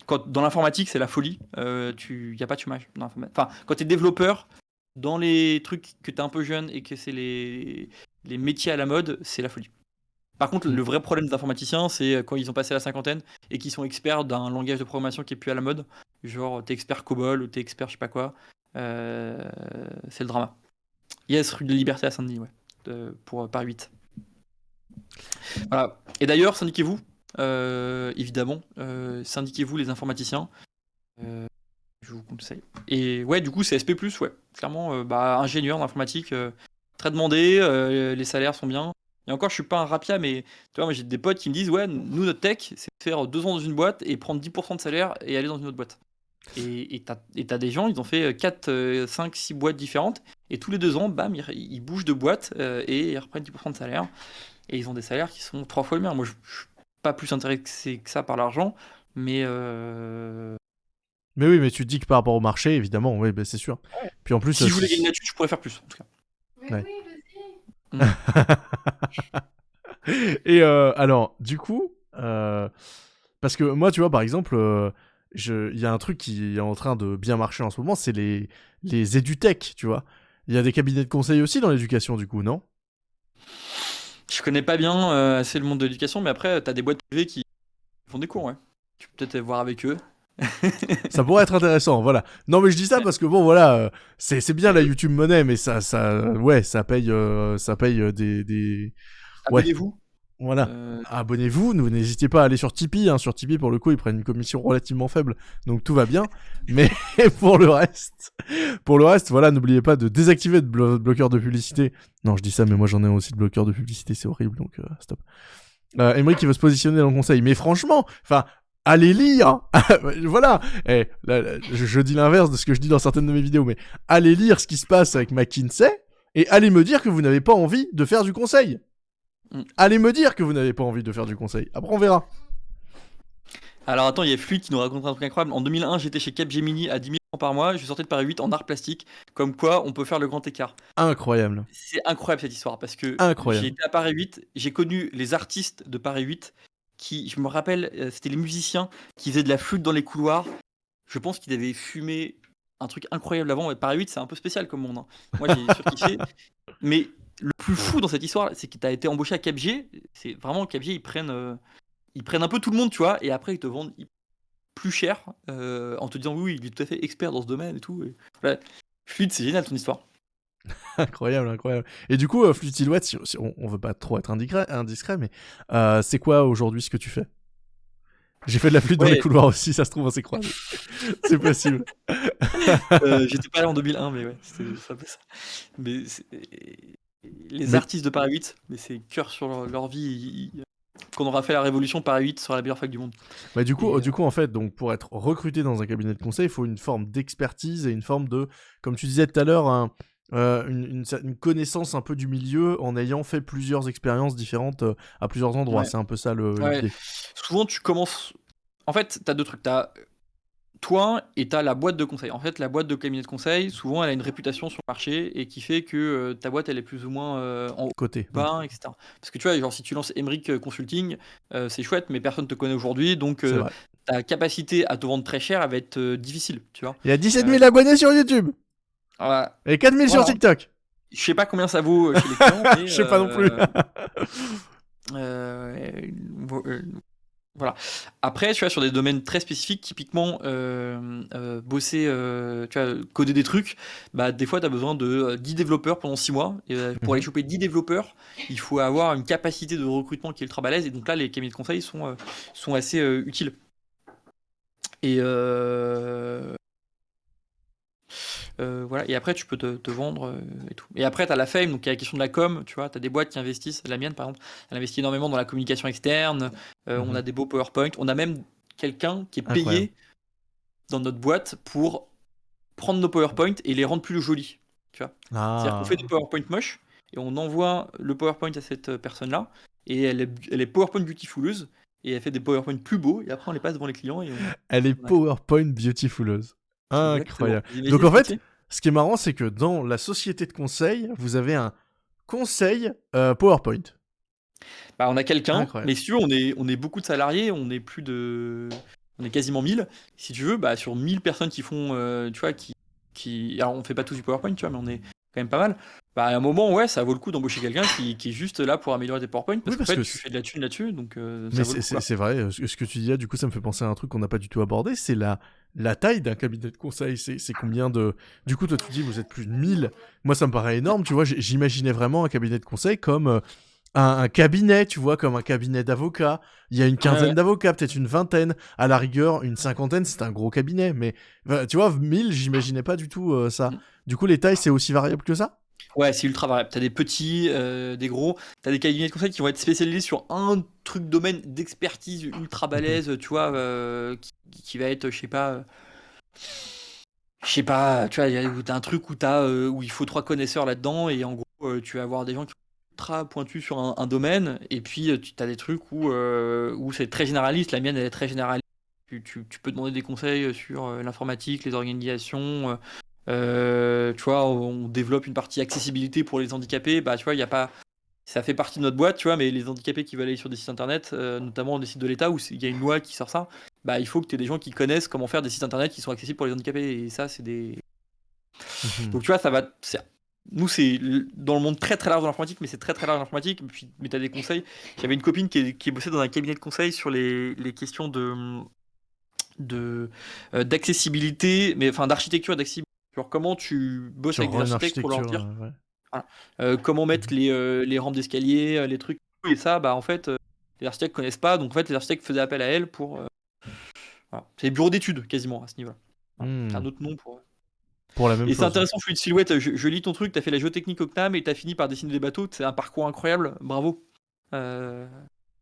Speaker 2: quand, dans l'informatique, c'est la folie. Il n'y a pas de chômage. Enfin, quand tu es développeur, dans les trucs que tu es un peu jeune et que c'est les, les métiers à la mode, c'est la folie. Par contre, le vrai problème des informaticiens, c'est quand ils ont passé la cinquantaine et qu'ils sont experts d'un langage de programmation qui est plus à la mode. Genre, t'es expert COBOL ou t'es expert je sais pas quoi. Euh, c'est le drama. Yes, rue de la Liberté à Saint-Denis, ouais. pour par 8. Voilà. Et d'ailleurs, syndiquez-vous, euh, évidemment. Euh, syndiquez-vous les informaticiens. Euh, je vous conseille. Et ouais, du coup, c'est SP, ouais. Clairement, euh, bah, ingénieur d'informatique, euh, très demandé, euh, les salaires sont bien. Et encore, je suis pas un rapia, mais tu vois, moi j'ai des potes qui me disent Ouais, nous, notre tech, c'est faire deux ans dans une boîte et prendre 10% de salaire et aller dans une autre boîte. Et et t'as et des gens, ils ont fait 4, 5, 6 boîtes différentes, et tous les deux ans, bam, ils, ils bougent de boîte euh, et ils reprennent 10% de salaire. Et ils ont des salaires qui sont trois fois le mien. Moi, je je suis pas plus intéressé que ça par l'argent, mais euh,
Speaker 1: Mais oui, mais tu te dis que par rapport au marché, évidemment, oui, bah, c'est sûr. Puis en plus,
Speaker 2: si
Speaker 1: euh,
Speaker 2: je voulais
Speaker 1: c'est-
Speaker 2: gagner là-dessus, je pourrais faire plus, en tout cas.
Speaker 3: Mais
Speaker 1: Ouais.
Speaker 3: oui, vas-y.
Speaker 1: Et euh, alors, du coup, euh, parce que moi, tu vois, par exemple, euh, il y a un truc qui est en train de bien marcher en ce moment, c'est les, les édutech, tu vois. Il y a des cabinets de conseil aussi dans l'éducation, du coup, non?
Speaker 2: Je connais pas bien euh, assez le monde de l'éducation, mais après, t'as des boîtes privées qui font des cours, ouais. Tu peux peut-être voir avec eux.
Speaker 1: ça pourrait être intéressant, voilà. Non, mais je dis ça parce que bon, voilà, euh, c'est c'est bien la YouTube monnaie, mais ça, ça, ouais, ça paye, euh, ça paye des, des... Ouais.
Speaker 2: Abonnez-vous.
Speaker 1: Voilà.
Speaker 2: Euh,
Speaker 1: Abonnez-vous, n'hésitez pas à aller sur Tipeee. Hein. Sur Tipeee, pour le coup, ils prennent une commission relativement faible, donc tout va bien. Mais pour le reste, pour le reste, voilà, n'oubliez pas de désactiver le blo- bloqueur de publicité. Non, je dis ça, mais moi j'en ai aussi de bloqueur de publicité, c'est horrible, donc euh, stop. Euh, Emery qui veut se positionner dans le conseil, mais franchement, enfin, allez lire. voilà. Eh, là, là, je, je dis l'inverse de ce que je dis dans certaines de mes vidéos, mais allez lire ce qui se passe avec McKinsey et allez me dire que vous n'avez pas envie de faire du conseil.
Speaker 2: Mm.
Speaker 1: Allez me dire que vous n'avez pas envie de faire du conseil. Après, on verra.
Speaker 2: Alors attends, il y a Fluide qui nous raconte un truc incroyable. En 2001, j'étais chez Capgemini à 10 000 francs par mois. Je sortais de Paris 8 en art plastique. Comme quoi, on peut faire le grand écart.
Speaker 1: Incroyable.
Speaker 2: C'est incroyable cette histoire parce que j'ai été à Paris 8, j'ai connu les artistes de Paris 8 qui, je me rappelle, euh, c'était les musiciens qui faisaient de la flûte dans les couloirs. Je pense qu'ils avaient fumé un truc incroyable avant. Paris 8, c'est un peu spécial comme monde. hein. Moi, j'ai surkiffé. Mais le plus fou dans cette histoire, c'est que tu as été embauché à Capg. C'est vraiment Capg, ils prennent, euh, ils prennent un peu tout le monde, tu vois, et après ils te vendent plus cher euh, en te disant oui, oui, il est tout à fait expert dans ce domaine et tout. Et voilà. Fluide, c'est génial ton histoire.
Speaker 1: Incroyable, incroyable. Et du coup, euh, Silhouette, si- si on, on veut pas trop être indiscret, indiscret mais euh, c'est quoi aujourd'hui ce que tu fais? J'ai fait de la flûte dans les couloirs aussi, ça se trouve, on s'est croisés. c'est possible.
Speaker 2: Euh, J'étais pas là en 2001, mais ouais, c'était ça. Mais les
Speaker 1: Mais-
Speaker 2: artistes de Paris 8, mais c'est cœur sur leur, leur vie. ils- ils- Qu'on aura fait la révolution Paris 8 sur la meilleure fac du monde.
Speaker 1: Bah, du coup,
Speaker 2: Et,
Speaker 1: du coup, en fait, donc pour être recruté dans un cabinet de conseil, il faut une forme d'expertise et une forme de, comme tu disais tout à l'heure, un- euh, une, une cer- une connaissance un peu du milieu en ayant fait plusieurs expériences différentes euh, à plusieurs endroits.
Speaker 2: Ouais.
Speaker 1: C'est un peu ça le.
Speaker 2: Ouais. Souvent, tu commences. En fait, tu as deux trucs. Tu as toi et tu as la boîte de conseil. En fait, la boîte de cabinet de conseil, souvent, elle a une réputation sur le marché et qui fait que euh, ta boîte, elle est plus ou moins euh, en
Speaker 1: Côté.
Speaker 2: bas, etc. Parce que tu vois, genre, si tu lances Emric Consulting, euh, c'est chouette, mais personne te connaît aujourd'hui. Donc, euh, ta capacité à te vendre très cher, elle va être euh, difficile, tu vois.
Speaker 1: Il y a 17 000 abonnés sur YouTube
Speaker 2: Voilà.
Speaker 1: et 4 000 sur. TikTok.
Speaker 2: Je sais pas combien ça vaut euh, chez les clients. mais,
Speaker 1: Je sais pas non plus.
Speaker 2: euh, euh, euh, voilà. Après, tu vois, sur des domaines très spécifiques, typiquement euh, euh, bosser, euh, tu vois, coder des trucs, bah, des fois, tu as besoin de euh, 10 développeurs pendant 6 mois. Et, euh, pour aller
Speaker 1: Mhm.
Speaker 2: choper 10 développeurs, il faut avoir une capacité de recrutement qui est ultra balèze. Et donc là, les cabinets de conseil sont, euh, sont assez euh, utiles. Et euh, euh, voilà. Et après, tu peux te, te vendre euh, et tout. Et après, tu as la fame, donc il y a la question de la com. Tu vois, tu as des boîtes qui investissent. La mienne, par exemple, elle investit énormément dans la communication externe. Euh, On
Speaker 1: Mhm.
Speaker 2: a des beaux PowerPoint. On a même quelqu'un qui est
Speaker 1: Incroyable.
Speaker 2: payé dans notre boîte pour prendre nos PowerPoint et les rendre plus jolis. C'est-à-dire
Speaker 1: Ah.
Speaker 2: qu'on fait des PowerPoint moches et on envoie le PowerPoint à cette personne-là et elle est, elle est PowerPoint beautifuleuse et elle fait des PowerPoint plus beaux et après on les passe devant les clients et on...
Speaker 1: Elle est. PowerPoint beautifuleuse. Incroyable.
Speaker 2: Exactement. Vous
Speaker 1: Donc, en fait,
Speaker 2: ce
Speaker 1: qui est marrant, c'est que dans la société de conseil, vous avez un conseil euh, PowerPoint.
Speaker 2: bah, on a quelqu'un,
Speaker 1: Incroyable.
Speaker 2: mais si tu veux, on est, on est beaucoup de salariés, on est plus de... On est quasiment 1000. Si tu veux, bah, sur 1000 personnes qui font, euh, tu vois, qui, qui... Alors on fait pas tous du PowerPoint, tu vois, mais on est quand même pas mal. Bah, à un moment, ouais, ça vaut le coup d'embaucher quelqu'un qui, qui est juste là pour améliorer tes PowerPoint, parce
Speaker 1: Oui, parce
Speaker 2: fait,
Speaker 1: que
Speaker 2: tu fais de la thune là-dessus, donc euh, ça
Speaker 1: Mais c'est- vrai, euh, ce que tu dis là, du coup, ça me fait penser à un truc qu'on n'a pas du tout abordé, c'est la, la taille d'un cabinet de conseil. C'est combien de... Du coup, toi, tu dis, vous êtes plus de 1000. Moi, ça me paraît énorme, tu vois. J'imaginais vraiment un cabinet de conseil comme euh, un, un cabinet, tu vois, comme un cabinet d'avocats. Il y a une quinzaine
Speaker 2: ouais.
Speaker 1: d'avocats, peut-être une vingtaine. À la rigueur, une cinquantaine, c'est un gros cabinet. Mais, enfin, tu vois, 1000, j'imaginais pas du tout euh, ça.
Speaker 2: Mm.
Speaker 1: Du coup, les tailles, c'est aussi variable que ça?
Speaker 2: Ouais, c'est ultra variable. T'as des petits, euh, des gros. T'as des cabinets de conseil qui vont être spécialisés sur un truc domaine d'expertise ultra balèze, tu vois, euh, qui, qui va être, je sais pas. Je sais pas, tu vois, t'as un truc où, t'as, euh, où il faut trois connaisseurs là-dedans, et en gros, euh, tu vas avoir des gens qui ultra pointus sur un, un domaine, et puis euh, tu as des trucs où, euh, où c'est très généraliste. La mienne, elle est très généraliste. Tu, tu- tu peux demander des conseils sur euh, l'informatique, les organisations. euh, tu vois, on développe une partie accessibilité pour les handicapés. Bah, tu vois, il y a pas. Ça fait partie de notre boîte, tu vois, mais les handicapés qui veulent aller sur des sites internet, euh, notamment des sites de l'État où il y a une loi qui sort ça, bah, il faut que tu aies des gens qui connaissent comment faire des sites internet qui sont accessibles pour les handicapés. Et ça, c'est des.
Speaker 1: Mhm.
Speaker 2: Donc, tu vois, ça va. c'est nous, c'est dans le monde très très large de l'informatique, mais c'est très très large l'informatique. Mais tu as des conseils. J'avais une copine qui, qui bossait dans un cabinet de conseil sur les, les questions de de euh, d'accessibilité, mais enfin d'architecture et d'accessibilité. comment tu bosses avec des architectes pour leur dire euh, comment mettre les, les rampes d'escalier, les trucs et ça, bah en fait, les architectes connaissent pas, donc en fait les architectes faisaient appel à elle pour. C'est les bureaux d'études quasiment à ce niveau-là. C'est un hmm. autre nom pour.
Speaker 1: Pour la même
Speaker 2: et c'est intéressant, Fluide Silhouette. Je, lis ton truc, tu as fait la géotechnique au CNAM et tu as fini par dessiner des bateaux. C'est un parcours incroyable. Bravo. Euh,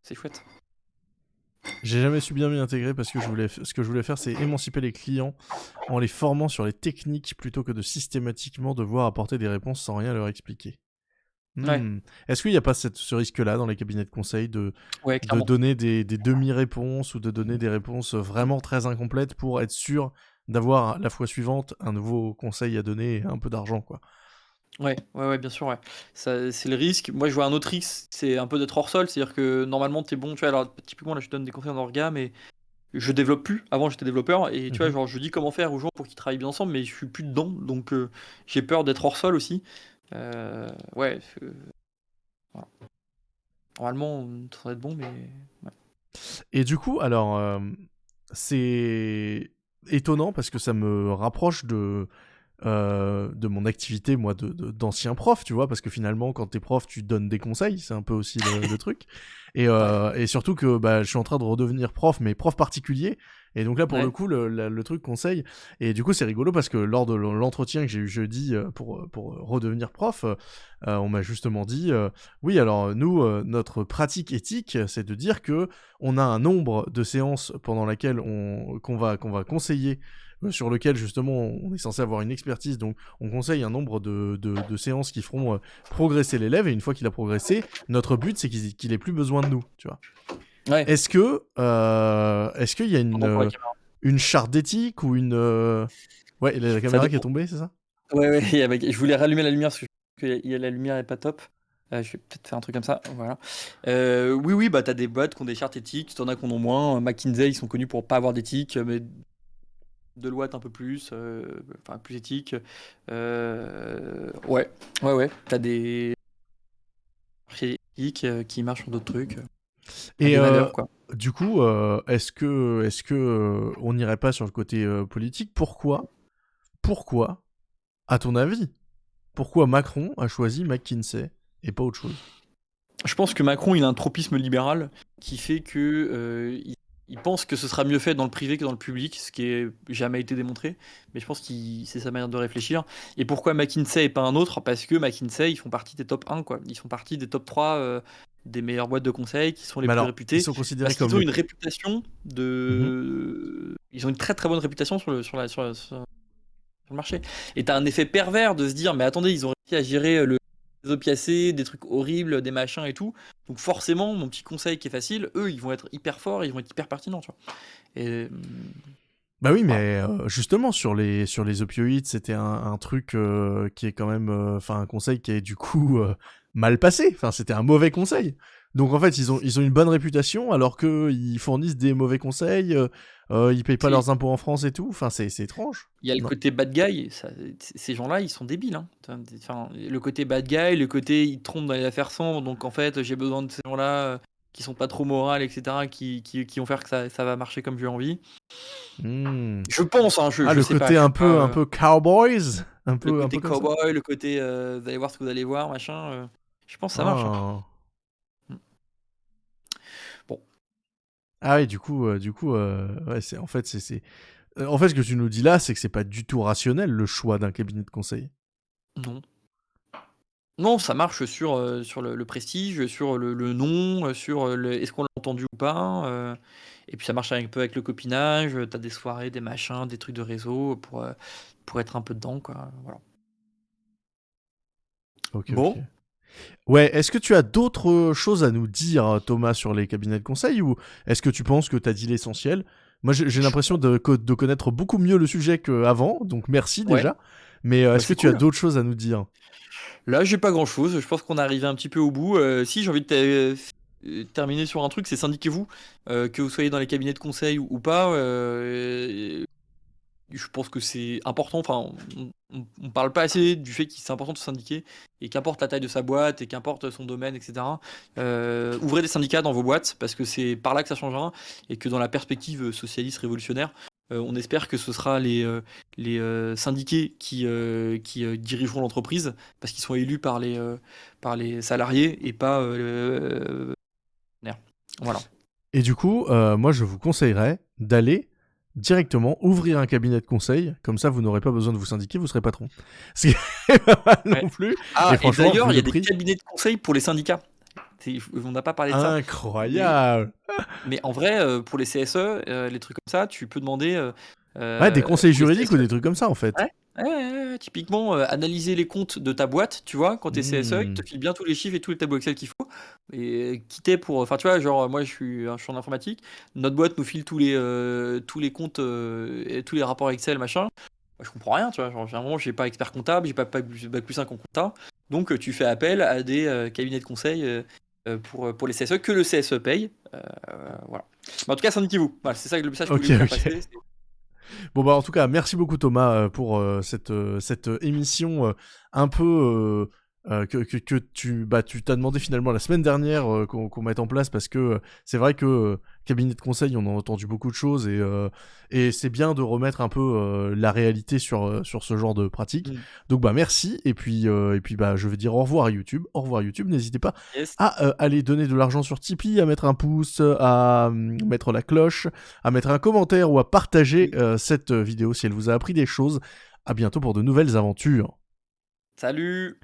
Speaker 2: c'est chouette.
Speaker 1: J'ai jamais su bien m'y intégrer parce que je voulais, ce que je voulais faire, c'est émanciper les clients en les formant sur les techniques plutôt que de systématiquement devoir apporter des réponses sans rien leur expliquer. Hmm. Est-ce qu'il n'y a pas cette, ce risque-là dans les cabinets de conseil de, de donner des, des demi-réponses ou de donner des réponses vraiment très incomplètes pour être sûr d'avoir la fois suivante un nouveau conseil à donner et un peu d'argent, quoi.
Speaker 2: Ouais, ouais, ouais, bien sûr, ouais. Ça, c'est le risque. Moi, je vois un autre risque, c'est un peu d'être hors sol. C'est-à-dire que normalement, tu es bon. Tu vois, alors, typiquement, là, je donne des conseils en orga, mais je développe plus. Avant, j'étais développeur et tu vois, mhm. genre, je dis comment faire aux gens pour qu'ils travaillent bien ensemble, mais je suis plus dedans. Donc, euh, j'ai peur d'être hors sol aussi. Euh, ouais. voilà. Normalement, ça devrait être bon, mais.
Speaker 1: Et du coup, alors, euh, c'est étonnant parce que ça me rapproche de, euh, de mon activité, moi, d'ancien de, prof, tu vois, parce que finalement, quand t'es prof, tu donnes des conseils, c'est un peu aussi le, truc. Et, euh, et, surtout que bah, je suis en train de redevenir prof, mais prof particulier. Et donc là, pour le coup, le, le, truc conseil. Et du coup, c'est rigolo parce que lors de l'entretien que j'ai eu jeudi euh, pour, pour redevenir prof, on m'a justement dit oui, alors nous, notre pratique éthique, c'est de dire que on a un nombre de séances pendant laquelle on qu'on va qu'on va conseiller euh, sur lequel justement on est censé avoir une expertise. Donc on conseille un nombre de, de, séances qui feront euh, progresser l'élève et une fois qu'il a progressé, notre but c'est qu'il ait plus besoin de nous, tu vois. Ouais. Est-ce que euh, est-ce qu'il y a une une charte d'éthique ou une ouais la caméra qui est tombée, c'est ça?
Speaker 2: Ouais ouais. Je voulais rallumer la lumière parce que la lumière est pas top. je vais peut-être faire un truc comme ça. Voilà. oui, oui, bah, tu as des boîtes qui ont des chartes éthiques, tu en as qui en ont moins. McKinsey, ils sont connus pour pas avoir d'éthique, mais Deloitte un peu plus, euh, enfin plus éthique. Euh, ouais, ouais, ouais. T'as des éthiques euh, qui marchent sur d'autres trucs.
Speaker 1: Et du coup, est-ce que, est-ce que on n'irait pas sur le côté politique? Pourquoi, pourquoi, à ton avis, pourquoi Macron a choisi McKinsey et pas autre chose?
Speaker 2: Je pense que Macron, il a un tropisme libéral qui fait que il il pense que ce sera mieux fait dans le privé que dans le public, ce qui n'a jamais été démontré. Mais je pense que c'est sa manière de réfléchir. Et pourquoi McKinsey et pas un autre? Parce que McKinsey, ils font partie des top 1, quoi. Ils font partie des top 3 euh, des meilleures boîtes de conseil, qui sont les plus réputées.
Speaker 1: Ils sont considérés
Speaker 2: parce
Speaker 1: comme.
Speaker 2: Ils ont une réputation de. Mhm. Ils ont une très très bonne réputation sur le, sur la, sur, le marché. Et tu as un effet pervers de se dire, mais attendez, ils ont réussi à gérer le des opiacés, des trucs horribles, des machins et tout. Donc forcément, mon petit conseil qui est facile, eux, ils vont être hyper forts, ils vont être hyper pertinents, tu vois. Et...
Speaker 1: Bah oui, mais euh, justement sur les sur les opioïdes, c'était un, truc euh, qui est quand même, euh, enfin un conseil qui est du coup mal passé. Enfin, c'était un mauvais conseil. Donc en fait, ils ont, ils ont une bonne réputation alors qu'ils fournissent des mauvais conseils, euh, euh, ils payent pas leurs impôts en France et tout. Enfin, c'est étrange.
Speaker 2: Il y a le côté bad guy, ces gens-là, ils sont débiles. Hein. Enfin, le côté bad guy, le côté ils trompent dans les affaires sombres, donc en fait, j'ai besoin de ces gens-là euh, qui sont pas trop morales, etc., qui, qui, qui vont faire que ça, ça va marcher comme j'ai envie. Hmm. Je pense, hein, je,
Speaker 1: ah, le côté un peu, un peu cowboys, un peu,
Speaker 2: le côté
Speaker 1: un peu
Speaker 2: cowboy, le côté vous allez voir ce que vous allez voir, machin. Je pense que ça marche. Hein. Ah.
Speaker 1: Ah oui, du coup, euh, du coup, euh, ouais, c'est en fait, c'est, euh, en fait, ce que tu nous dis là, c'est que c'est pas du tout rationnel le choix d'un cabinet de conseil.
Speaker 2: Non. Non, ça marche sur, sur le, prestige, sur le, nom, sur le, est-ce qu'on l'a entendu ou pas. et puis ça marche un peu avec le copinage. T'as des soirées, des machins, des trucs de réseau pour, pour être un peu dedans, quoi. Voilà.
Speaker 1: Ok. Bon. Ouais, est-ce que tu as d'autres choses à nous dire, Thomas, sur les cabinets de conseil, ou est-ce que tu penses que tu as dit l'essentiel? Moi, j'ai l'impression de, de, connaître beaucoup mieux le sujet qu'avant, donc merci déjà. Mais euh, bah, est-ce que tu as d'autres choses à nous dire?
Speaker 2: Là, j'ai pas grand-chose. Je pense qu'on est arrivé un petit peu au bout. Euh, si, j'ai envie de euh, terminer sur un truc, c'est syndiquez-vous, que vous soyez dans les cabinets de conseil ou, ou pas je pense que c'est important. Enfin, on, ne parle pas assez du fait qu'il c'est important de syndiquer et qu'importe la taille de sa boîte et qu'importe son domaine, etc. Euh, ouvrez des syndicats dans vos boîtes parce que c'est par là que ça changera et que dans la perspective socialiste révolutionnaire, euh, on espère que ce sera les, euh, syndiqués qui, qui dirigeront l'entreprise parce qu'ils sont élus par les, par les salariés et pas voilà.
Speaker 1: Et du coup, moi, je vous conseillerais d'aller directement ouvrir un cabinet de conseil, comme ça vous n'aurez pas besoin de vous syndiquer, vous serez patron. Ce qui est pas mal non plus.
Speaker 2: Ah, et, d'ailleurs, il y a des cabinets de conseil pour les syndicats. On n'a pas parlé de ça.
Speaker 1: Incroyable
Speaker 2: Mais, en vrai, euh, pour les CSE, euh, les trucs comme ça, tu peux demander.
Speaker 1: Euh, ouais, des conseils juridiques ou des trucs comme ça en fait.
Speaker 2: Ouais, typiquement, euh, analyser les comptes de ta boîte, tu vois, quand t'es CSE, il te mmh. file bien tous les chiffres et tous les tableaux Excel qu'il faut. Et quitter pour. Enfin, tu vois, genre, moi, je suis, un champ d'informatique. Notre boîte nous file tous les, euh, tous les comptes euh, et tous les rapports Excel, machin. Moi, je comprends rien, tu vois. Genre, généralement, j'ai pas expert comptable, j'ai pas bac plus 5 en compta. Donc, tu fais appel à des cabinets de conseil pour, pour les CSE, que le CSE paye. voilà. Mais en tout cas, syndiquez-vous. Voilà, c'est ça le message que je voulais passer.
Speaker 1: Bon bah en tout cas, merci beaucoup Thomas euh, pour euh, cette, euh, cette émission un peu que, que, tu bah tu t'as demandé finalement la semaine dernière qu'on mette en place parce que c'est vrai que cabinet de conseil, on a entendu beaucoup de choses et, euh, et c'est bien de remettre un peu euh, la réalité sur, euh, sur ce genre de pratique. Mm. Donc bah merci et puis, et puis bah je vais dire au revoir à YouTube. Au revoir YouTube, n'hésitez pas à aller donner de l'argent sur Tipeee, à mettre un pouce, à mettre la cloche, à mettre un commentaire ou à partager cette vidéo si elle vous a appris des choses. À bientôt pour de nouvelles aventures.
Speaker 2: Salut